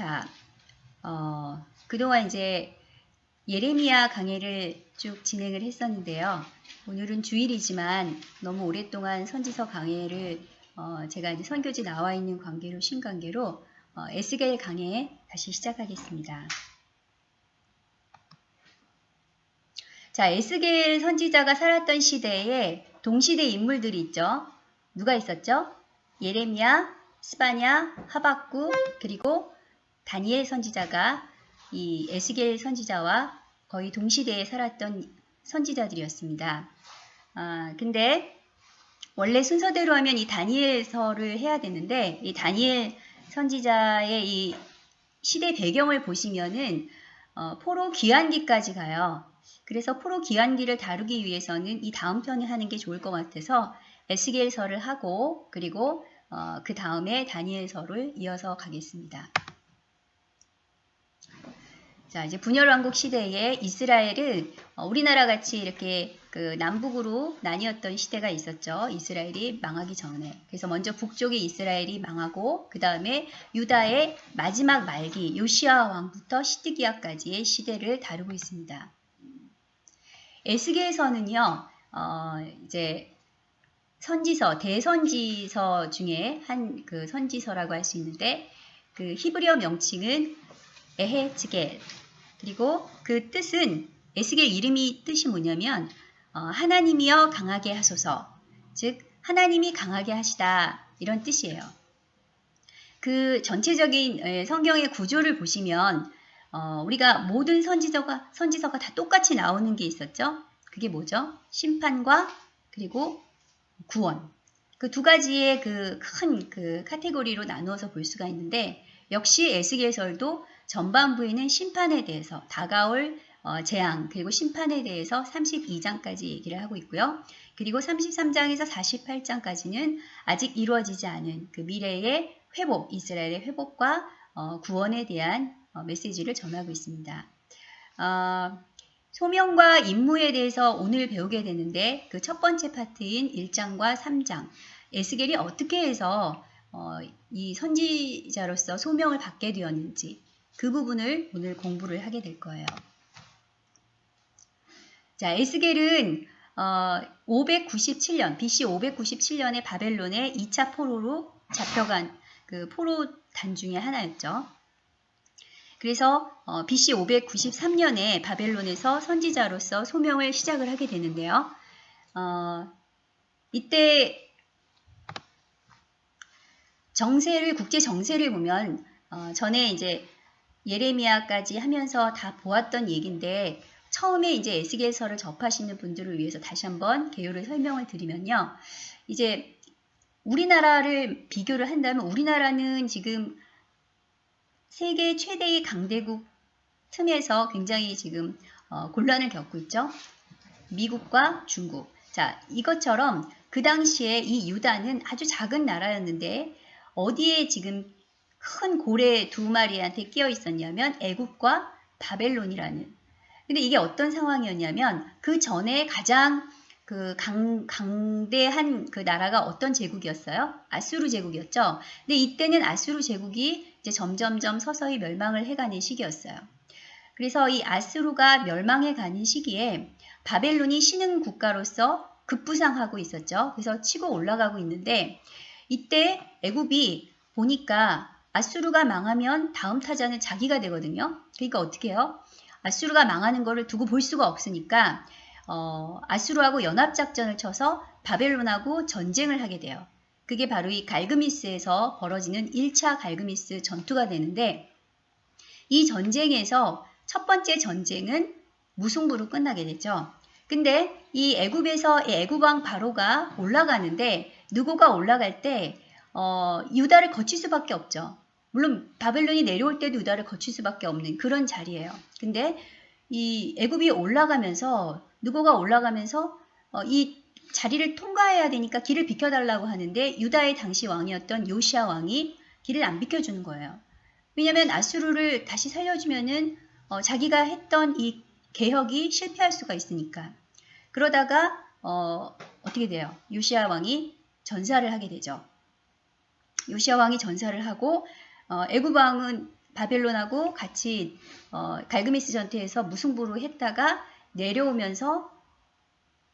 자, 어, 그동안 이제 예레미야 강해를 쭉 진행을 했었는데요. 오늘은 주일이지만 너무 오랫동안 선지서 강해를 어, 제가 이제 선교지 나와 있는 관계로 신관계로 어, 에스겔 강해 다시 시작하겠습니다. 자, 에스겔 선지자가 살았던 시대에 동시대 인물들이 있죠. 누가 있었죠? 예레미야, 스바냐, 하박구, 그리고 다니엘 선지자가 이 에스겔 선지자와 거의 동시대에 살았던 선지자들이었습니다. 아, 근데 원래 순서대로 하면 이 다니엘서를 해야 되는데 이 다니엘 선지자의 이 시대 배경을 보시면은 어, 포로 귀환기까지 가요. 그래서 포로 귀환기를 다루기 위해서는 이 다음 편을 하는 게 좋을 것 같아서 에스겔서를 하고 그리고 어, 그 다음에 다니엘서를 이어서 가겠습니다. 자, 이제 분열왕국 시대에 이스라엘은 어, 우리나라 같이 이렇게 그 남북으로 나뉘었던 시대가 있었죠. 이스라엘이 망하기 전에. 그래서 먼저 북쪽의 이스라엘이 망하고 그 다음에 유다의 마지막 말기 요시아 왕부터 시드기야까지의 시대를 다루고 있습니다. 에스겔서는요. 어, 이제 선지서, 대선지서 중에 한 그 선지서라고 할 수 있는데 그 히브리어 명칭은 에헤즈겔 그리고 그 뜻은 에스겔 이름이 뜻이 뭐냐면 어, 하나님이여 강하게 하소서 즉 하나님이 강하게 하시다 이런 뜻이에요. 그 전체적인 성경의 구조를 보시면 어, 우리가 모든 선지서가 선지서가 다 똑같이 나오는 게 있었죠. 그게 뭐죠? 심판과 그리고 구원. 그 두 가지의 그 큰그 그 카테고리로 나누어서 볼 수가 있는데 역시 에스겔설도 전반부에는 심판에 대해서 다가올 어, 재앙 그리고 심판에 대해서 32장까지 얘기를 하고 있고요. 그리고 33장에서 48장까지는 아직 이루어지지 않은 그 미래의 회복, 이스라엘의 회복과 어, 구원에 대한 어, 메시지를 전하고 있습니다. 어, 소명과 임무에 대해서 오늘 배우게 되는데 그 첫 번째 파트인 1장과 3장 에스겔이 어떻게 해서 어, 이 선지자로서 소명을 받게 되었는지 그 부분을 오늘 공부를 하게 될 거예요. 자, 에스겔은 어, 597년, BC 597년에 바벨론의 2차 포로로 잡혀간 그 포로 단 중의 하나였죠. 그래서 어, BC 593년에 바벨론에서 선지자로서 소명을 시작을 하게 되는데요. 어, 이때 정세를 국제 정세를 보면 어, 전에 이제 예레미야까지 하면서 다 보았던 얘기인데 처음에 이제 에스겔서를 접하시는 분들을 위해서 다시 한번 개요를 설명을 드리면요. 이제 우리나라를 비교를 한다면 우리나라는 지금 세계 최대의 강대국 틈에서 굉장히 지금 어, 곤란을 겪고 있죠. 미국과 중국. 자, 이것처럼 그 당시에 이 유다는 아주 작은 나라였는데 어디에 지금 큰 고래 두 마리한테 끼어 있었냐면 애국과 바벨론이라는. 근데 이게 어떤 상황이었냐면 그 전에 가장 그 강, 강대한 그 나라가 어떤 제국이었어요? 아수르 제국이었죠. 근데 이때는 아수르 제국이 이제 점점점 서서히 멸망을 해가는 시기였어요. 그래서 이 아수르가 멸망해 가는 시기에 바벨론이 신흥 국가로서 급부상하고 있었죠. 그래서 치고 올라가고 있는데 이때 애굽이 보니까 아수르가 망하면 다음 타자는 자기가 되거든요. 그러니까 어떻게 해요? 아수르가 망하는 거를 두고 볼 수가 없으니까 어, 아수르하고 연합작전을 쳐서 바벨론하고 전쟁을 하게 돼요. 그게 바로 이 갈그미스에서 벌어지는 1차 갈그미스 전투가 되는데 이 전쟁에서 첫 번째 전쟁은 무승부로 끝나게 되죠. 근데 이 애굽에서 이 애굽왕 바로가 올라가는데 누구가 올라갈 때 어, 유다를 거칠 수밖에 없죠. 물론 바벨론이 내려올 때도 유다를 거칠 수밖에 없는 그런 자리예요. 근데 이 애굽이 올라가면서 누구가 올라가면서 어, 이 자리를 통과해야 되니까 길을 비켜달라고 하는데 유다의 당시 왕이었던 요시아 왕이 길을 안 비켜주는 거예요. 왜냐하면 아수르를 다시 살려주면은 어, 자기가 했던 이 개혁이 실패할 수가 있으니까. 그러다가 어, 어떻게 돼요? 요시아 왕이 전사를 하게 되죠. 요시아 왕이 전사를 하고 어, 애굽 왕은 바벨론하고 같이 어, 갈그미스 전투에서 무승부로 했다가 내려오면서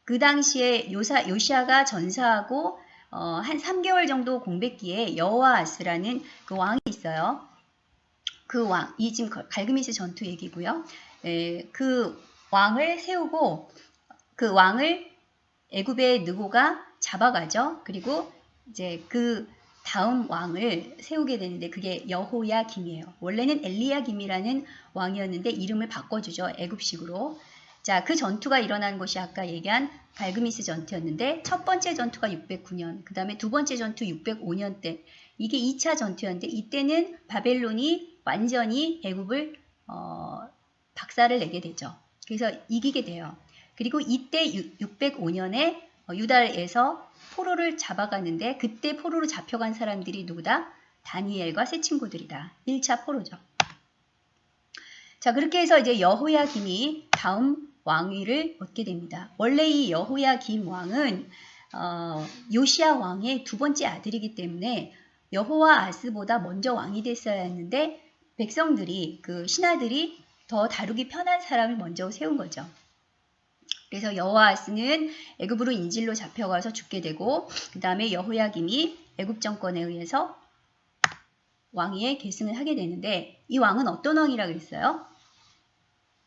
그 당시에 요사, 요시아가 전사하고 어, 한 3개월 정도 공백기에 여호아스라는 그 왕이 있어요. 그 왕, 이 지금 갈그미스 전투 얘기고요. 에, 그 왕을 세우고 그 왕을 애굽의 느고가 잡아가죠. 그리고 이제 그 다음 왕을 세우게 되는데 그게 여호야 김이에요. 원래는 엘리야 김이라는 왕이었는데 이름을 바꿔주죠. 애굽식으로. 자, 그 전투가 일어난 곳이 아까 얘기한 갈그미스 전투였는데 첫 번째 전투가 609년, 그 다음에 두 번째 전투 605년 때 이게 2차 전투였는데 이때는 바벨론이 완전히 애굽을 어, 박살을 내게 되죠. 그래서 이기게 돼요. 그리고 이때 605년에 어, 유다에서 포로를 잡아가는데 그때 포로로 잡혀간 사람들이 누구다? 다니엘과 세 친구들이다. 1차 포로죠. 자 그렇게 해서 이제 여호야김이 다음 왕위를 얻게 됩니다. 원래 이 여호야김 왕은 어, 요시아 왕의 두 번째 아들이기 때문에 여호와 아스보다 먼저 왕이 됐어야 했는데 백성들이 그 신하들이 더 다루기 편한 사람을 먼저 세운 거죠. 그래서 여호아스는 애굽으로 인질로 잡혀가서 죽게 되고 그 다음에 여호야김이 애굽 정권에 의해서 왕위에 계승을 하게 되는데 이 왕은 어떤 왕이라 그랬어요?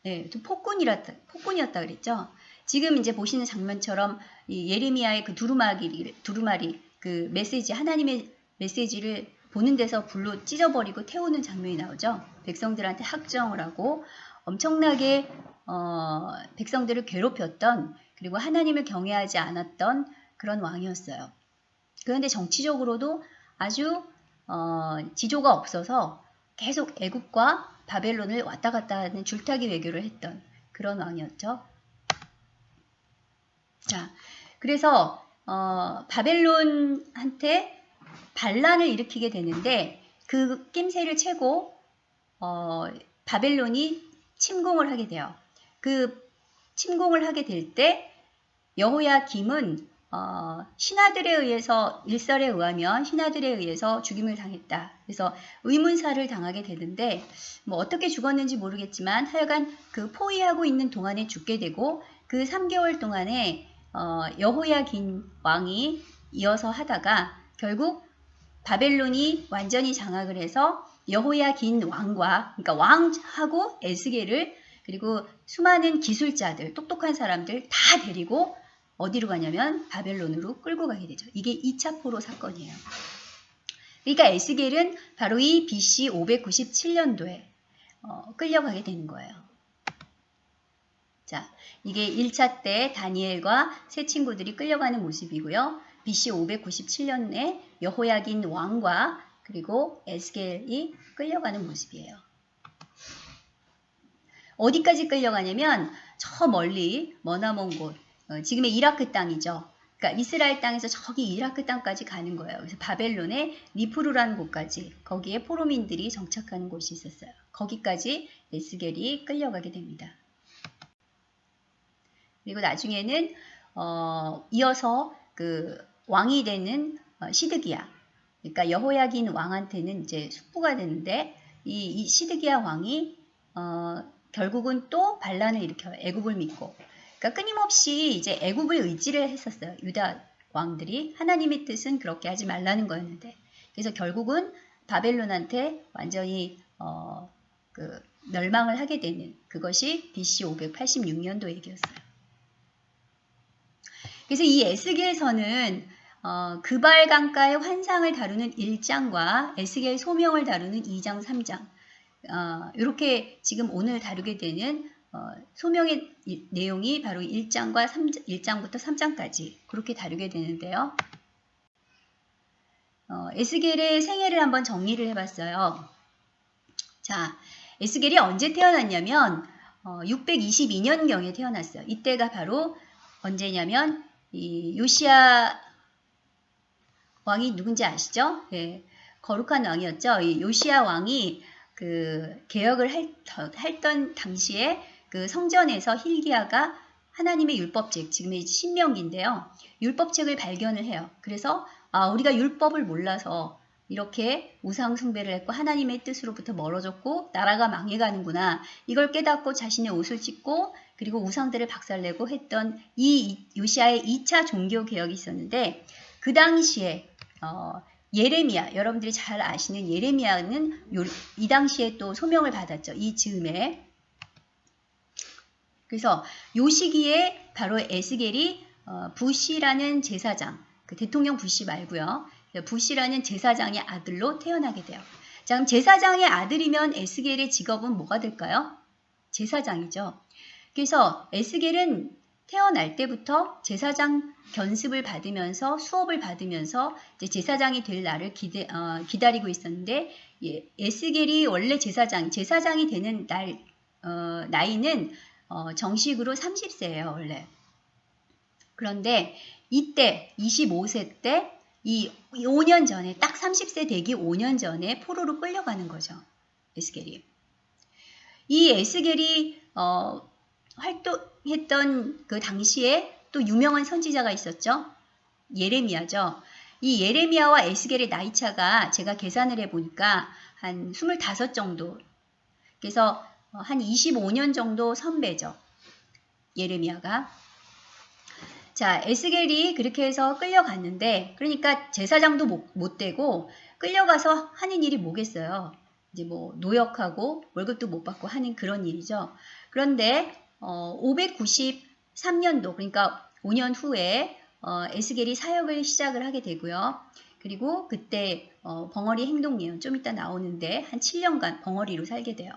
네, 폭군이라 폭군이었다 그랬죠. 지금 이제 보시는 장면처럼 이 예레미야의 그 두루마리 두루마리 그 메시지 하나님의 메시지를 보는 데서 불로 찢어버리고 태우는 장면이 나오죠. 백성들한테 학정을 하고 엄청나게 어, 백성들을 괴롭혔던 그리고 하나님을 경외하지 않았던 그런 왕이었어요. 그런데 정치적으로도 아주 어, 지조가 없어서 계속 애국과 바벨론을 왔다 갔다 하는 줄타기 외교를 했던 그런 왕이었죠. 자, 그래서 어, 바벨론한테 반란을 일으키게 되는데 그 낌새를 채고 어, 바벨론이 침공을 하게 돼요. 그 침공을 하게 될 때 여호야 김은 어, 신하들에 의해서 일설에 의하면 신하들에 의해서 죽임을 당했다. 그래서 의문사를 당하게 되는데 뭐 어떻게 죽었는지 모르겠지만 하여간 그 포위하고 있는 동안에 죽게 되고 그 3개월 동안에 어, 여호야긴 왕이 이어서 하다가 결국 바벨론이 완전히 장악을 해서 여호야긴 왕과 그러니까 왕하고 에스겔을 그리고 수많은 기술자들, 똑똑한 사람들 다 데리고 어디로 가냐면 바벨론으로 끌고 가게 되죠. 이게 2차 포로 사건이에요. 그러니까 에스겔은 바로 이 BC 597년도에 어, 끌려가게 되는 거예요. 자, 이게 1차 때 다니엘과 세 친구들이 끌려가는 모습이고요. BC 597년에 여호야긴 왕과 그리고 에스겔이 끌려가는 모습이에요. 어디까지 끌려가냐면 저 멀리 머나먼 곳, 어, 지금의 이라크 땅이죠. 그러니까 이스라엘 땅에서 저기 이라크 땅까지 가는 거예요. 그래서 바벨론의 리프루라는 곳까지 거기에 포로민들이 정착하는 곳이 있었어요. 거기까지 에스겔이 끌려가게 됩니다. 그리고 나중에는 어, 이어서 그 왕이 되는 어, 시드기야. 그러니까 여호야긴 왕한테는 이제 숙부가 되는데 이, 이 시드기야 왕이 어, 결국은 또 반란을 일으켜요. 애굽을 믿고. 그러니까 끊임없이 이제 애굽을 의지를 했었어요. 유다 왕들이 하나님의 뜻은 그렇게 하지 말라는 거였는데 그래서 결국은 바벨론한테 완전히 어, 그 멸망을 하게 되는 그것이 BC 586년도 얘기였어요. 그래서 이 에스겔서는 어, 그발 강가의 환상을 다루는 1장과 에스겔 소명을 다루는 2장, 3장 어, 이렇게 지금 오늘 다루게 되는 어, 소명의 이, 내용이 바로 1장과 3, 1장부터 3장까지 그렇게 다루게 되는데요. 어, 에스겔의 생애를 한번 정리를 해봤어요. 자, 에스겔이 언제 태어났냐면 어, 622년경에 태어났어요. 이때가 바로 언제냐면 이 요시아 왕이 누군지 아시죠? 네, 거룩한 왕이었죠. 이 요시아 왕이 그 개혁을 할, 했던 당시에 그 성전에서 힐기야가 하나님의 율법책, 지금의 신명기인데요. 율법책을 발견을 해요. 그래서 아, 우리가 율법을 몰라서 이렇게 우상 숭배를 했고 하나님의 뜻으로부터 멀어졌고 나라가 망해가는구나. 이걸 깨닫고 자신의 옷을 찢고 그리고 우상들을 박살내고 했던 이 요시아의 2차 종교 개혁이 있었는데 그 당시에 어, 예레미야 여러분들이 잘 아시는 예레미야는 요, 이 당시에 또 소명을 받았죠. 이 즈음에 그래서 요 시기에 바로 에스겔이 어, 부시라는 제사장 그 대통령 부시 말고요. 부시라는 제사장의 아들로 태어나게 돼요. 자, 그럼 제사장의 아들이면 에스겔의 직업은 뭐가 될까요? 제사장이죠. 그래서 에스겔은 태어날 때부터 제사장 견습을 받으면서 수업을 받으면서 제사장이 될 날을 기대, 어, 기다리고 있었는데 예, 에스겔이 원래 제사장, 제사장이 되는 날 어, 나이는 어, 정식으로 30세예요 원래. 그런데 이때 25세 때 이 5년 전에 딱 30세 되기 5년 전에 포로로 끌려가는 거죠. 에스겔이. 이 에스겔이 어, 활동했던 그 당시에 또 유명한 선지자가 있었죠. 예레미야죠. 이 예레미야와 에스겔의 나이 차가 제가 계산을 해보니까 한 25 정도. 그래서 한 25년 정도 선배죠. 예레미야가. 자, 에스겔이 그렇게 해서 끌려갔는데, 그러니까 제사장도 못, 못 되고, 끌려가서 하는 일이 뭐겠어요? 이제 뭐, 노역하고, 월급도 못 받고 하는 그런 일이죠. 그런데, 어, 593년도, 그러니까 5년 후에, 어, 에스겔이 사역을 시작을 하게 되고요. 그리고 그때, 어, 벙어리 행동 예언 좀 이따 나오는데, 한 7년간 벙어리로 살게 돼요.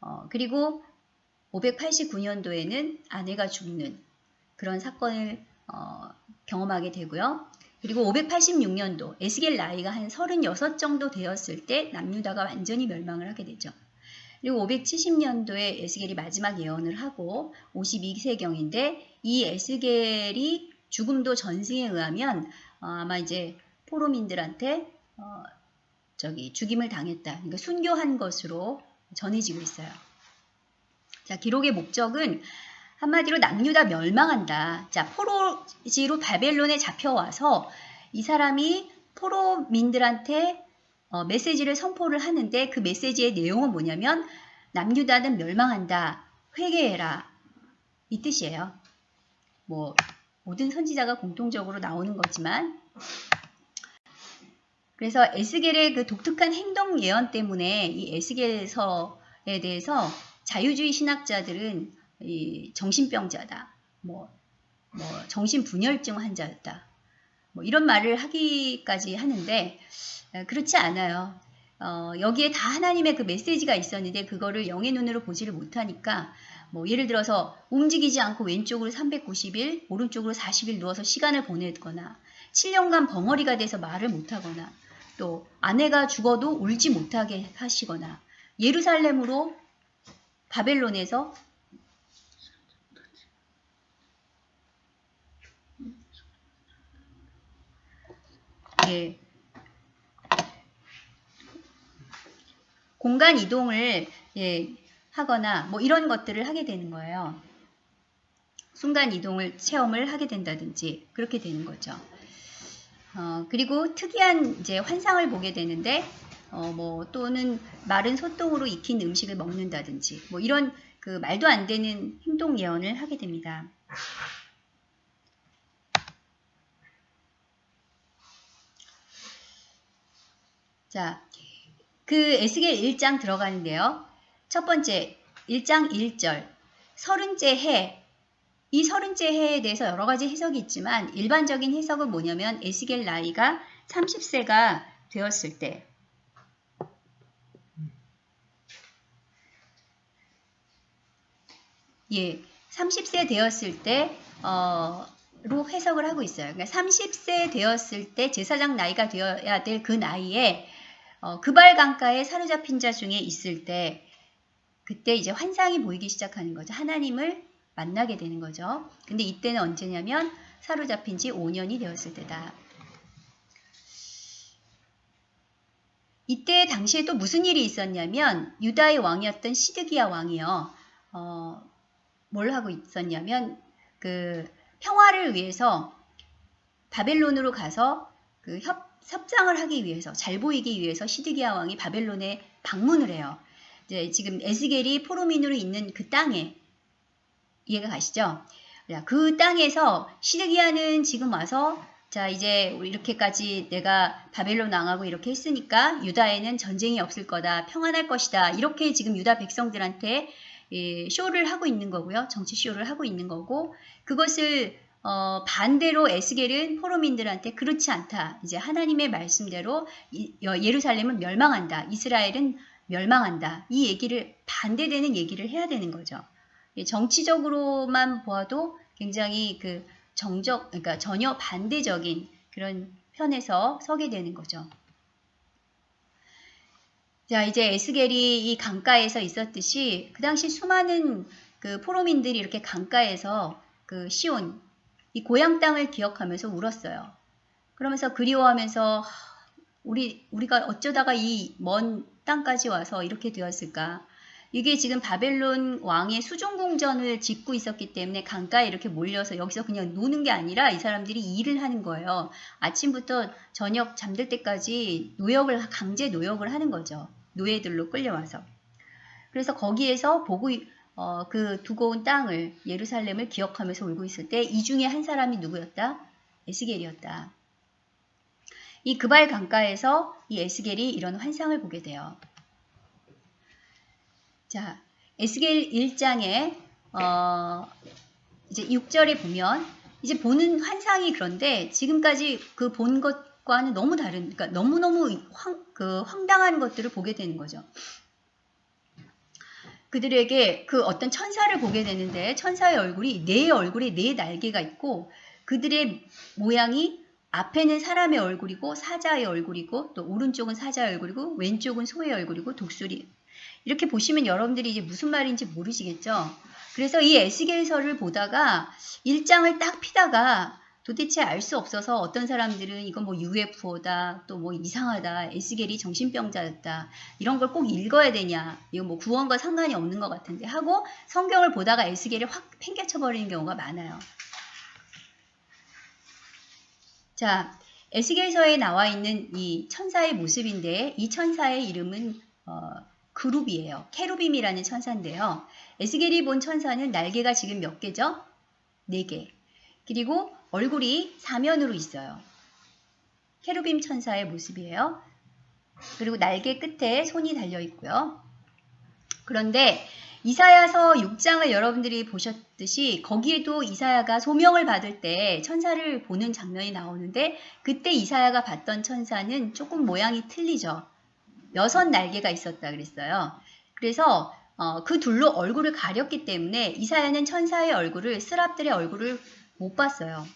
어, 그리고 589년도에는 아내가 죽는 그런 사건을 어, 경험하게 되고요. 그리고 586년도 에스겔 나이가 한 36 정도 되었을 때 남유다가 완전히 멸망을 하게 되죠. 그리고 570년도에 에스겔이 마지막 예언을 하고 52세경인데 이 에스겔이 죽음도 전승에 의하면 어, 아마 이제 포로민들한테 어, 저기 죽임을 당했다. 그러니까 순교한 것으로 전해지고 있어요. 자, 기록의 목적은 한마디로 남유다 멸망한다. 자, 포로지로 바벨론에 잡혀와서 이 사람이 포로민들한테 어, 메시지를 선포를 하는데 그 메시지의 내용은 뭐냐면 남유다는 멸망한다. 회개해라. 이 뜻이에요. 뭐 모든 선지자가 공통적으로 나오는 거지만 그래서 에스겔의 그 독특한 행동 예언 때문에 이 에스겔서에 대해서 자유주의 신학자들은 이 정신병자다. 뭐, 뭐 정신분열증 환자였다. 뭐 이런 말을 하기까지 하는데 그렇지 않아요. 어, 여기에 다 하나님의 그 메시지가 있었는데 그거를 영의 눈으로 보지를 못하니까 뭐 예를 들어서 움직이지 않고 왼쪽으로 390일, 오른쪽으로 40일 누워서 시간을 보내거나 7년간 벙어리가 돼서 말을 못하거나 또 아내가 죽어도 울지 못하게 하시거나 예루살렘으로 바벨론에서 예. 공간 이동을 예, 하거나 뭐 이런 것들을 하게 되는 거예요. 순간 이동을 체험을 하게 된다든지 그렇게 되는 거죠. 어, 그리고 특이한 이제 환상을 보게 되는데 어, 뭐 또는 마른 소똥으로 익힌 음식을 먹는다든지 뭐 이런 그 말도 안 되는 행동 예언을 하게 됩니다. 자, 그 에스겔 1장 들어가는데요. 첫 번째, 1장 1절. 서른째 해. 이 서른째 해에 대해서 여러 가지 해석이 있지만 일반적인 해석은 뭐냐면 에스겔 나이가 30세가 되었을 때 예, 30세 되었을 때 어, 로 해석을 하고 있어요. 그러니까 30세 되었을 때 제사장 나이가 되어야 될 그 나이에 어, 그발 강가에 사로잡힌 자 중에 있을 때 그때 이제 환상이 보이기 시작하는 거죠. 하나님을 만나게 되는 거죠. 근데 이때는 언제냐면 사로잡힌 지 5년이 되었을 때다. 이때 당시에 또 무슨 일이 있었냐면 유다의 왕이었던 시드기야 왕이요. 어, 뭘 하고 있었냐면 그 평화를 위해서 바벨론으로 가서 그 협, 섭상을 하기 위해서 잘 보이기 위해서 시드기야 왕이 바벨론에 방문을 해요. 이제 지금 에스겔이 포로민으로 있는 그 땅에 이해가 가시죠? 그 땅에서 시드기야는 지금 와서 자 이제 이렇게까지 내가 바벨론 왕하고 이렇게 했으니까 유다에는 전쟁이 없을 거다 평안할 것이다 이렇게 지금 유다 백성들한테 예, 쇼를 하고 있는 거고요 정치 쇼를 하고 있는 거고 그것을 어, 반대로 에스겔은 포로민들한테 그렇지 않다. 이제 하나님의 말씀대로 이, 예루살렘은 멸망한다. 이스라엘은 멸망한다. 이 얘기를 반대되는 얘기를 해야 되는 거죠. 예, 정치적으로만 보아도 굉장히 그 정적, 그러니까 전혀 반대적인 그런 편에서 서게 되는 거죠. 자, 이제 에스겔이 이 강가에서 있었듯이 그 당시 수많은 그 포로민들이 이렇게 강가에서 그 시온, 이 고향 땅을 기억하면서 울었어요. 그러면서 그리워하면서 우리, 우리가 어쩌다가 이 먼 땅까지 와서 이렇게 되었을까? 이게 지금 바벨론 왕의 수종궁전을 짓고 있었기 때문에 강가에 이렇게 몰려서 여기서 그냥 노는 게 아니라 이 사람들이 일을 하는 거예요. 아침부터 저녁 잠들 때까지 노역을 강제 노역을 하는 거죠. 노예들로 끌려와서. 그래서 거기에서 보고 어, 그 두고 온 땅을 예루살렘을 기억하면서 울고 있을 때 이 중에 한 사람이 누구였다? 에스겔이었다. 이 그발 강가에서 이 에스겔이 이런 환상을 보게 돼요. 자, 에스겔 1장에 어, 이제 6절에 보면 이제 보는 환상이 그런데 지금까지 그 본 것과는 너무 다른 그러니까 너무너무 황, 그 황당한 것들을 보게 되는 거죠. 그들에게 그 어떤 천사를 보게 되는데 천사의 얼굴이 네 얼굴에 네 날개가 있고 그들의 모양이 앞에는 사람의 얼굴이고 사자의 얼굴이고 또 오른쪽은 사자의 얼굴이고 왼쪽은 소의 얼굴이고 독수리 이렇게 보시면 여러분들이 이제 무슨 말인지 모르시겠죠? 그래서 이 에스겔서를 보다가 일장을 딱 피다가 도대체 알 수 없어서 어떤 사람들은 이건 뭐 UFO다 또 뭐 이상하다 에스겔이 정신병자였다 이런 걸 꼭 읽어야 되냐 이거 뭐 구원과 상관이 없는 것 같은데 하고 성경을 보다가 에스겔을 확 팽개쳐 버리는 경우가 많아요. 자 에스겔서에 나와 있는 이 천사의 모습인데 이 천사의 이름은 어, 그룹이에요. 케루빔이라는 천사인데요. 에스겔이 본 천사는 날개가 지금 몇 개죠? 네 개. 그리고 얼굴이 사면으로 있어요. 케루빔 천사의 모습이에요. 그리고 날개 끝에 손이 달려 있고요. 그런데 이사야서 6장을 여러분들이 보셨듯이 거기에도 이사야가 소명을 받을 때 천사를 보는 장면이 나오는데 그때 이사야가 봤던 천사는 조금 모양이 틀리죠. 여섯 날개가 있었다 그랬어요. 그래서 어, 그 둘로 얼굴을 가렸기 때문에 이사야는 천사의 얼굴을 스랍들의 얼굴을 못 봤어요.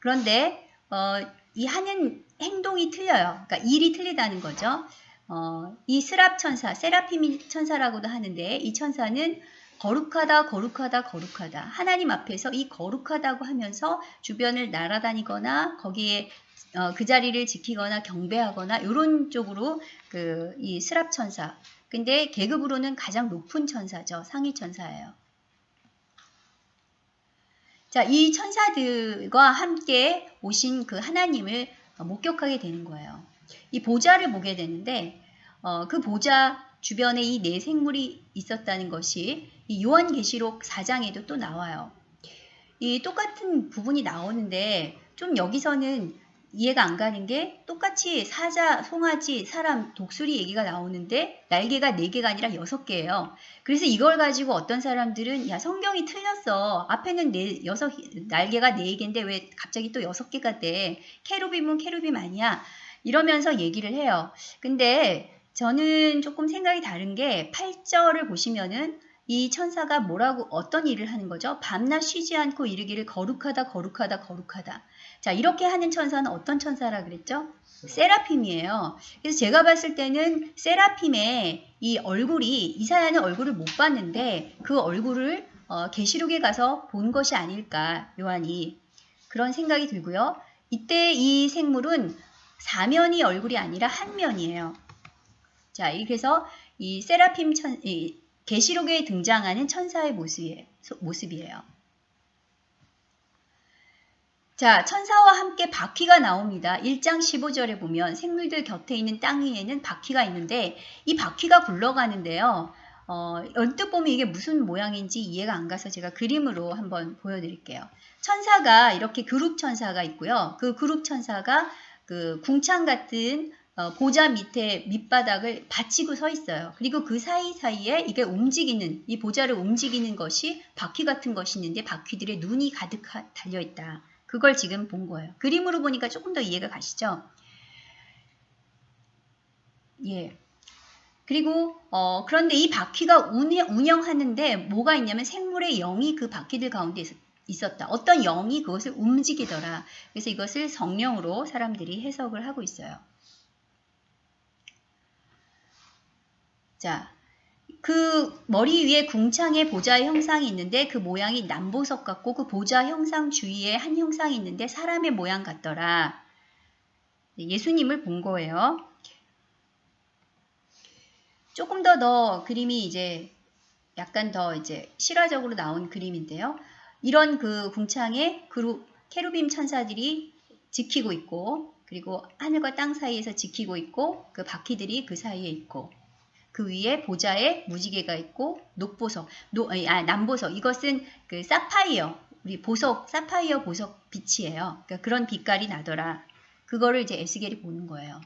그런데 어, 이 하는 행동이 틀려요. 그러니까 일이 틀리다는 거죠. 어, 이 스랍 천사, 세라핌 천사라고도 하는데 이 천사는 거룩하다, 거룩하다, 거룩하다. 하나님 앞에서 이 거룩하다고 하면서 주변을 날아다니거나 거기에 어, 그 자리를 지키거나 경배하거나 이런 쪽으로 그 이 스랍 천사. 근데 계급으로는 가장 높은 천사죠. 상위 천사예요. 자, 이 천사들과 함께 오신 그 하나님을 목격하게 되는 거예요. 이 보좌를 보게 되는데 어, 그 보좌 주변에 이 네 생물이 있었다는 것이 이 요한계시록 4장에도 또 나와요. 이 똑같은 부분이 나오는데 좀 여기서는 이해가 안 가는 게 똑같이 사자, 송아지, 사람, 독수리 얘기가 나오는데 날개가 4개가 아니라 6개예요. 그래서 이걸 가지고 어떤 사람들은 야 성경이 틀렸어. 앞에는 네, 여섯, 날개가 4개인데 왜 갑자기 또 6개가 돼. 캐루빔은 캐루빔 아니야. 이러면서 얘기를 해요. 근데 저는 조금 생각이 다른 게 8절을 보시면은 이 천사가 뭐라고 어떤 일을 하는 거죠? 밤낮 쉬지 않고 이르기를 거룩하다 거룩하다 거룩하다. 자, 이렇게 하는 천사는 어떤 천사라 그랬죠? 세라핌이에요. 그래서 제가 봤을 때는 세라핌의 이 얼굴이 이사야는 얼굴을 못 봤는데 그 얼굴을 어, 계시록에 가서 본 것이 아닐까 요한이 그런 생각이 들고요. 이때 이 생물은 사면이 얼굴이 아니라 한 면이에요. 자, 그래서 이 세라핌 천, 이 계시록에 등장하는 천사의 모습이에요. 모습이에요. 자, 천사와 함께 바퀴가 나옵니다. 1장 15절에 보면 생물들 곁에 있는 땅 위에는 바퀴가 있는데 이 바퀴가 굴러가는데요. 어, 언뜻 보면 이게 무슨 모양인지 이해가 안 가서 제가 그림으로 한번 보여드릴게요. 천사가 이렇게 그룹 천사가 있고요. 그 그룹 천사가 그 궁창 같은 어, 보좌 밑에 밑바닥을 받치고 서 있어요. 그리고 그 사이사이에 이게 움직이는 이 보좌를 움직이는 것이 바퀴 같은 것이 있는데 바퀴들의 눈이 가득 달려 있다. 그걸 지금 본 거예요. 그림으로 보니까 조금 더 이해가 가시죠? 예. 그리고 어, 그런데 이 바퀴가 운영, 하는데 뭐가 있냐면 생물의 영이 그 바퀴들 가운데 있었다. 어떤 영이 그것을 움직이더라. 그래서 이것을 성령으로 사람들이 해석을 하고 있어요. 자, 그 머리 위에 궁창의 보좌의 형상이 있는데 그 모양이 남보석 같고 그 보좌 형상 주위에 한 형상이 있는데 사람의 모양 같더라. 예수님을 본 거예요. 조금 더 더 그림이 이제 약간 더 이제 실화적으로 나온 그림인데요. 이런 그 궁창에 그룹 cherubim 천사들이 지키고 있고 그리고 하늘과 땅 사이에서 지키고 있고 그 바퀴들이 그 사이에 있고 그 위에 보좌에 무지개가 있고 녹보석, 노, 아, 남보석 이것은 그 사파이어 우리 보석 사파이어 보석 빛이에요. 그러니까 그런 빛깔이 나더라. 그거를 이제 에스겔이 보는 거예요.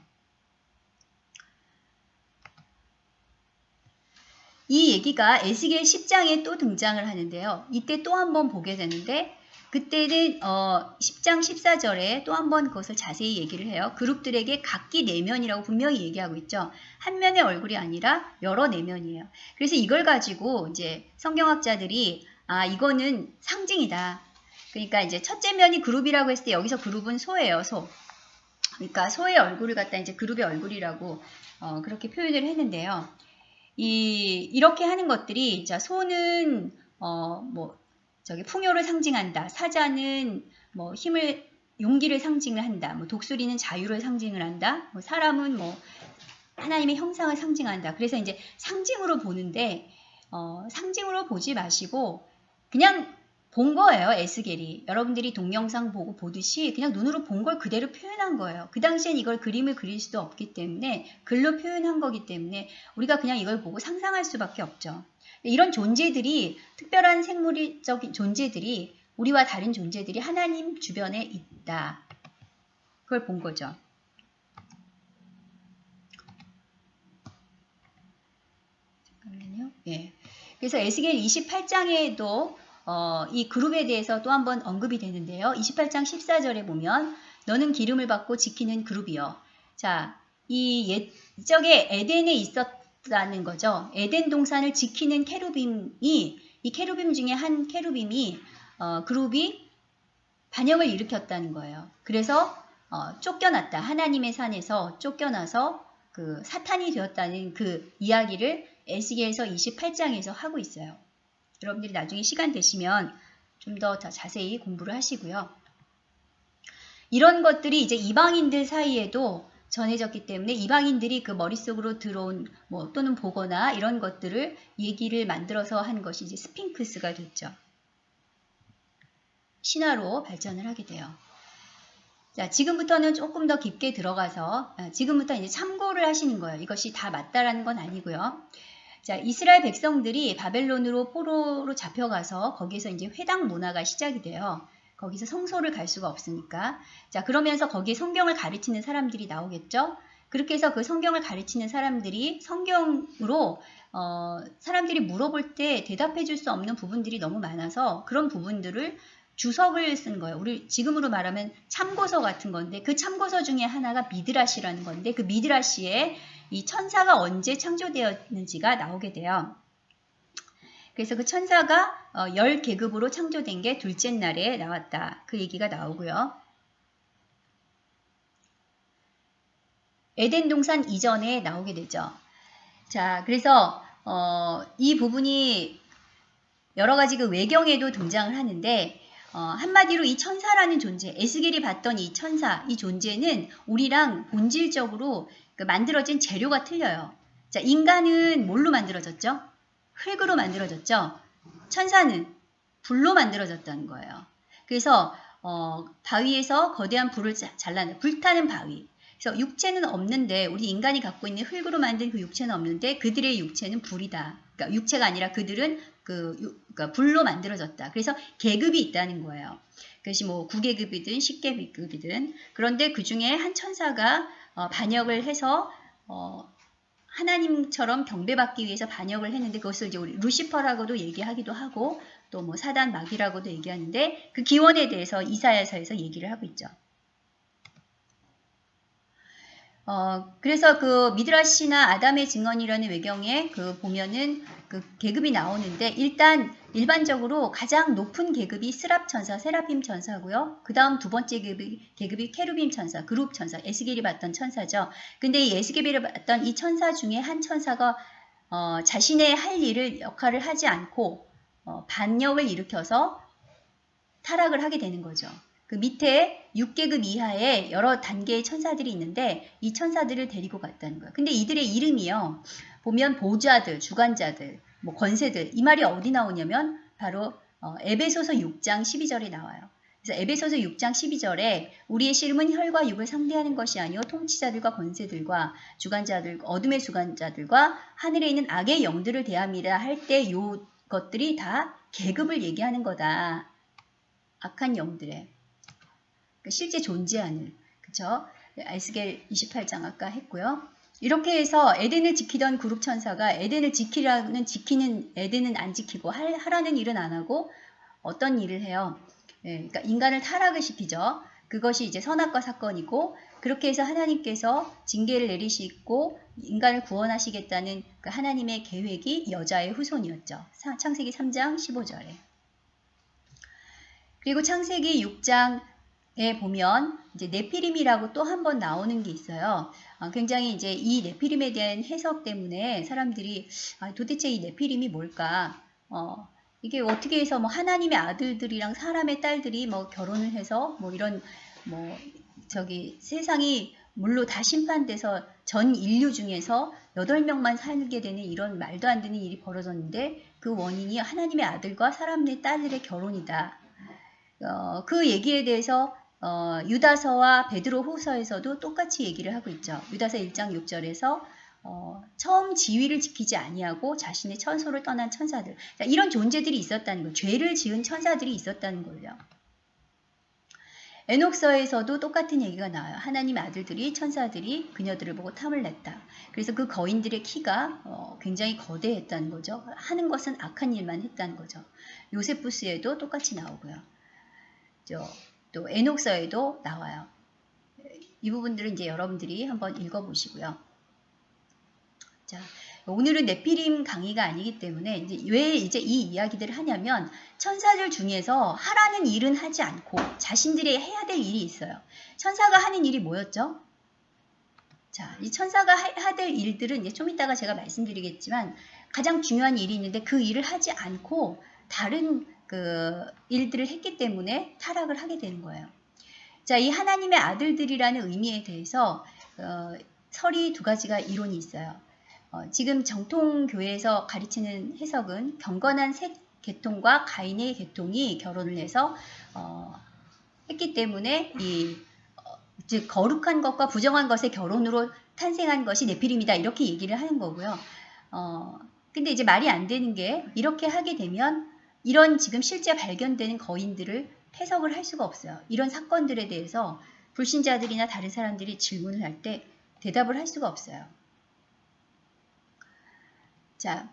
이 얘기가 에스겔 10장에 또 등장을 하는데요. 이때 또 한 번 보게 되는데 그때는 어, 10장 14절에 또 한 번 그것을 자세히 얘기를 해요. 그룹들에게 각기 내면이라고 분명히 얘기하고 있죠. 한 면의 얼굴이 아니라 여러 내면이에요. 그래서 이걸 가지고 이제 성경학자들이 아 이거는 상징이다. 그러니까 이제 첫째 면이 그룹이라고 했을 때 여기서 그룹은 소예요, 소. 그러니까 소의 얼굴을 갖다 이제 그룹의 얼굴이라고 어, 그렇게 표현을 했는데요. 이 이렇게 하는 것들이 자 소는 어 뭐 저기 풍요를 상징한다. 사자는 뭐 힘을 용기를 상징을 한다. 뭐 독수리는 자유를 상징을 한다. 뭐 사람은 뭐 하나님의 형상을 상징한다. 그래서 이제 상징으로 보는데 어, 상징으로 보지 마시고 그냥 본 거예요. 에스겔이. 여러분들이 동영상 보고 보듯이 그냥 눈으로 본 걸 그대로 표현한 거예요. 그 당시엔 이걸 그림을 그릴 수도 없기 때문에 글로 표현한 거기 때문에 우리가 그냥 이걸 보고 상상할 수밖에 없죠. 이런 존재들이 특별한 생물적인 존재들이 우리와 다른 존재들이 하나님 주변에 있다. 그걸 본 거죠. 잠깐만요. 예. 그래서 에스겔 28장에도 어, 이 그룹에 대해서 또 한 번 언급이 되는데요. 28장 14절에 보면 너는 기름을 받고 지키는 그룹이요. 자, 이 옛적에 에덴에 있었 라는 거죠. 에덴 동산을 지키는 케루빔이 이 케루빔 중에 한 케루빔이 어, 그룹이 반역을 일으켰다는 거예요. 그래서 어, 쫓겨났다. 하나님의 산에서 쫓겨나서 그 사탄이 되었다는 그 이야기를 에스겔서 28장에서 하고 있어요. 여러분들이 나중에 시간 되시면 좀 더 자세히 공부를 하시고요. 이런 것들이 이제 이방인들 사이에도 전해졌기 때문에 이방인들이 그 머릿속으로 들어온 뭐 또는 보거나 이런 것들을 얘기를 만들어서 한 것이 이제 스핑크스가 됐죠. 신화로 발전을 하게 돼요. 자, 지금부터는 조금 더 깊게 들어가서 아, 지금부터 이제 참고를 하시는 거예요. 이것이 다 맞다라는 건 아니고요. 자, 이스라엘 백성들이 바벨론으로 포로로 잡혀가서 거기서 이제 회당 문화가 시작이 돼요. 거기서 성소를 갈 수가 없으니까. 자, 그러면서 거기에 성경을 가르치는 사람들이 나오겠죠? 그렇게 해서 그 성경을 가르치는 사람들이 성경으로 어, 사람들이 물어볼 때 대답해 줄 수 없는 부분들이 너무 많아서 그런 부분들을 주석을 쓴 거예요. 우리 지금으로 말하면 참고서 같은 건데 그 참고서 중에 하나가 미드라시라는 건데 그 미드라시에 이 천사가 언제 창조되었는지가 나오게 돼요. 그래서 그 천사가 어, 열 계급으로 창조된 게 둘째 날에 나왔다. 그 얘기가 나오고요. 에덴 동산 이전에 나오게 되죠. 자, 그래서 어, 이 부분이 여러 가지 그 외경에도 등장을 하는데 어, 한마디로 이 천사라는 존재, 에스겔이 봤던 이 천사, 이 존재는 우리랑 본질적으로 그 만들어진 재료가 틀려요. 자, 인간은 뭘로 만들어졌죠? 흙으로 만들어졌죠. 천사는 불로 만들어졌다는 거예요. 그래서 어, 바위에서 거대한 불을 자- 잘라내 불타는 바위. 그래서 육체는 없는데 우리 인간이 갖고 있는 흙으로 만든 그 육체는 없는데 그들의 육체는 불이다. 그러니까 육체가 아니라 그들은 그 유- 그러니까 불로 만들어졌다. 그래서 계급이 있다는 거예요. 그것이 뭐 9계급이든 10계급이든 그런데 그 중에 한 천사가 어, 반역을 해서 어, 하나님처럼 경배받기 위해서 반역을 했는데 그것을 이제 우리 루시퍼라고도 얘기하기도 하고 또 뭐 사단 마귀라고도 얘기하는데 그 기원에 대해서 이사야서에서 얘기를 하고 있죠. 어, 그래서 그 미드라시나 아담의 증언이라는 외경에 그 보면은 그 계급이 나오는데 일단 일반적으로 가장 높은 계급이 스랍 천사, 세라핌 천사고요. 그 다음 두 번째 계급이, 계급이 케루빔 천사, 그룹 천사, 에스겔이 봤던 천사죠. 근데 이 에스겔이 봤던 이 천사 중에 한 천사가 어, 자신의 할 일을 역할을 하지 않고 어, 반역을 일으켜서 타락을 하게 되는 거죠. 그 밑에 6계급 이하의 여러 단계의 천사들이 있는데 이 천사들을 데리고 갔다는 거예요. 근데 이들의 이름이요. 보면 보좌들, 주관자들, 뭐 권세들 이 말이 어디 나오냐면 바로 어, 에베소서 6장 12절에 나와요. 그래서 에베소서 6장 12절에 우리의 씨름은 혈과 육을 상대하는 것이 아니요 통치자들과 권세들과 주관자들 어둠의 주관자들과 하늘에 있는 악의 영들을 대함이라 할 때 요 것들이 다 계급을 얘기하는 거다. 악한 영들의 그 실제 존재하는 그쵸? 에스겔 28장 아까 했고요. 이렇게 해서 에덴을 지키던 그룹 천사가 에덴을 지키라는 지키는 에덴은 안 지키고 할, 하라는 일은 안 하고 어떤 일을 해요? 예, 그러니까 인간을 타락을 시키죠. 그것이 이제 선악과 사건이고 그렇게 해서 하나님께서 징계를 내리시고 인간을 구원하시겠다는 그 하나님의 계획이 여자의 후손이었죠. 사- 창세기 3장 15절에. 그리고 창세기 6장 에 보면 이제 네피림이라고 또 한 번 나오는 게 있어요. 어, 굉장히 이제 이 네피림에 대한 해석 때문에 사람들이 아, 도대체 이 네피림이 뭘까? 어, 이게 어떻게 해서 뭐 하나님의 아들들이랑 사람의 딸들이 뭐 결혼을 해서 뭐 이런 뭐 저기 세상이 물로 다 심판돼서 전 인류 중에서 8명만 살게 되는 이런 말도 안 되는 일이 벌어졌는데 그 원인이 하나님의 아들과 사람의 딸들의 결혼이다. 어, 그 얘기에 대해서 어, 유다서와 베드로 후서에서도 똑같이 얘기를 하고 있죠. 유다서 1장 6절에서 어, 처음 지위를 지키지 아니하고 자신의 천소를 떠난 천사들 자, 이런 존재들이 있었다는 거예요. 죄를 지은 천사들이 있었다는 거예요. 에녹서에서도 똑같은 얘기가 나와요. 하나님 아들들이 천사들이 그녀들을 보고 탐을 냈다. 그래서 그 거인들의 키가 어, 굉장히 거대했다는 거죠. 하는 것은 악한 일만 했다는 거죠. 요세푸스에도 똑같이 나오고요. 저, 또 에녹서에도 나와요. 이 부분들은 이제 여러분들이 한번 읽어보시고요. 자, 오늘은 네피림 강의가 아니기 때문에 이제 왜 이제 이 이야기들을 하냐면 천사들 중에서 하라는 일은 하지 않고 자신들이 해야 될 일이 있어요. 천사가 하는 일이 뭐였죠? 자, 이 천사가 해야 될 일들은 이제 좀 이따가 제가 말씀드리겠지만 가장 중요한 일이 있는데 그 일을 하지 않고 다른 그 일들을 했기 때문에 타락을 하게 되는 거예요. 자, 이 하나님의 아들들이라는 의미에 대해서 어, 설이 두 가지가 이론이 있어요. 어, 지금 정통교회에서 가르치는 해석은 경건한 셋 계통과 가인의 계통이 결혼을 해서 어, 했기 때문에 이 어, 즉 거룩한 것과 부정한 것의 결혼으로 탄생한 것이 네피림이다 이렇게 얘기를 하는 거고요. 어, 근데 이제 말이 안 되는 게 이렇게 하게 되면 이런 지금 실제 발견되는 거인들을 해석을 할 수가 없어요. 이런 사건들에 대해서 불신자들이나 다른 사람들이 질문을 할 때 대답을 할 수가 없어요. 자,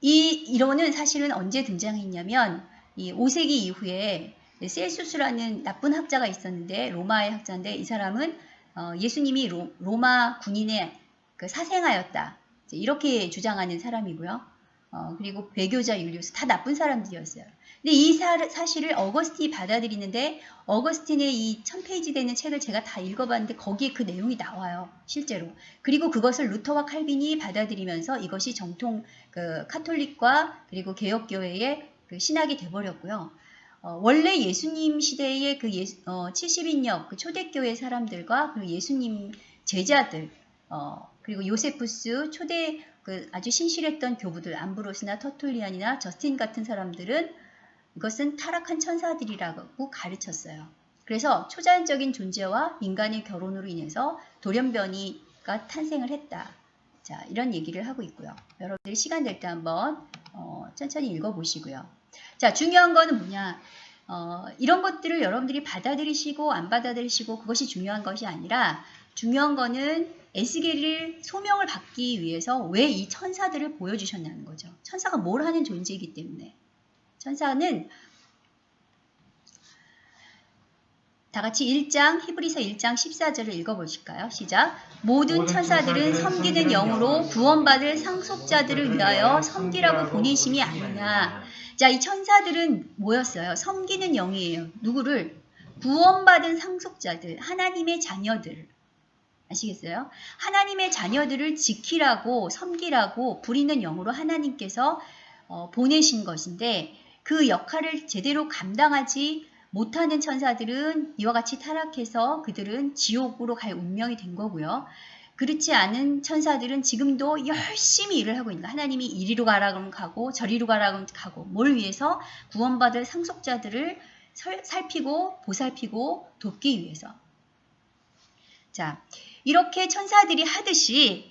이 이론은 사실은 언제 등장했냐면 이 5세기 이후에 셀수스라는 나쁜 학자가 있었는데 로마의 학자인데 이 사람은 어, 예수님이 로, 마 군인의 그 사생아였다 이렇게 주장하는 사람이고요. 어, 그리고 배교자 율리우스 다 나쁜 사람들이었어요. 근데 이 사, 사실을 어거스틴이 받아들이는데 어거스틴의 이 1000페이지 되는 책을 제가 다 읽어봤는데 거기에 그 내용이 나와요. 실제로. 그리고 그것을 루터와 칼빈이 받아들이면서 이것이 정통 그 카톨릭과 그리고 개혁교회의 그 신학이 돼버렸고요. 어, 원래 예수님 시대의 그 예, 어, 70인역 그 초대교회 사람들과 그리고 예수님 제자들 어, 그리고 요세푸스 초대 그 아주 신실했던 교부들 암브로스나 터툴리안이나 저스틴 같은 사람들은 이것은 타락한 천사들이라고 가르쳤어요. 그래서 초자연적인 존재와 인간의 결혼으로 인해서 돌연변이가 탄생을 했다. 자, 이런 얘기를 하고 있고요. 여러분들이 시간 될 때 한번 어, 천천히 읽어보시고요. 자, 중요한 거는 뭐냐? 어, 이런 것들을 여러분들이 받아들이시고 안 받아들이시고 그것이 중요한 것이 아니라 중요한 거는 에스겔을 소명을 받기 위해서 왜 이 천사들을 보여주셨냐는 거죠. 천사가 뭘 하는 존재이기 때문에. 천사는 다 같이 1장 히브리서 1장 14절을 읽어보실까요? 시작. 모든 천사들은 섬기는 영으로 구원받을 상속자들을 위하여 섬기라고 보내심이 아니냐. 자, 이 천사들은 뭐였어요? 섬기는 영이에요. 누구를? 구원받은 상속자들, 하나님의 자녀들. 아시겠어요? 하나님의 자녀들을 지키라고, 섬기라고 부리는 영으로 하나님께서 어, 보내신 것인데 그 역할을 제대로 감당하지 못하는 천사들은 이와 같이 타락해서 그들은 지옥으로 갈 운명이 된 거고요. 그렇지 않은 천사들은 지금도 열심히 일을 하고 있는 거예요. 하나님이 이리로 가라 그러면 가고 저리로 가라 그러면 가고 뭘 위해서 구원받을 상속자들을 살피고 보살피고 돕기 위해서 자 이렇게 천사들이 하듯이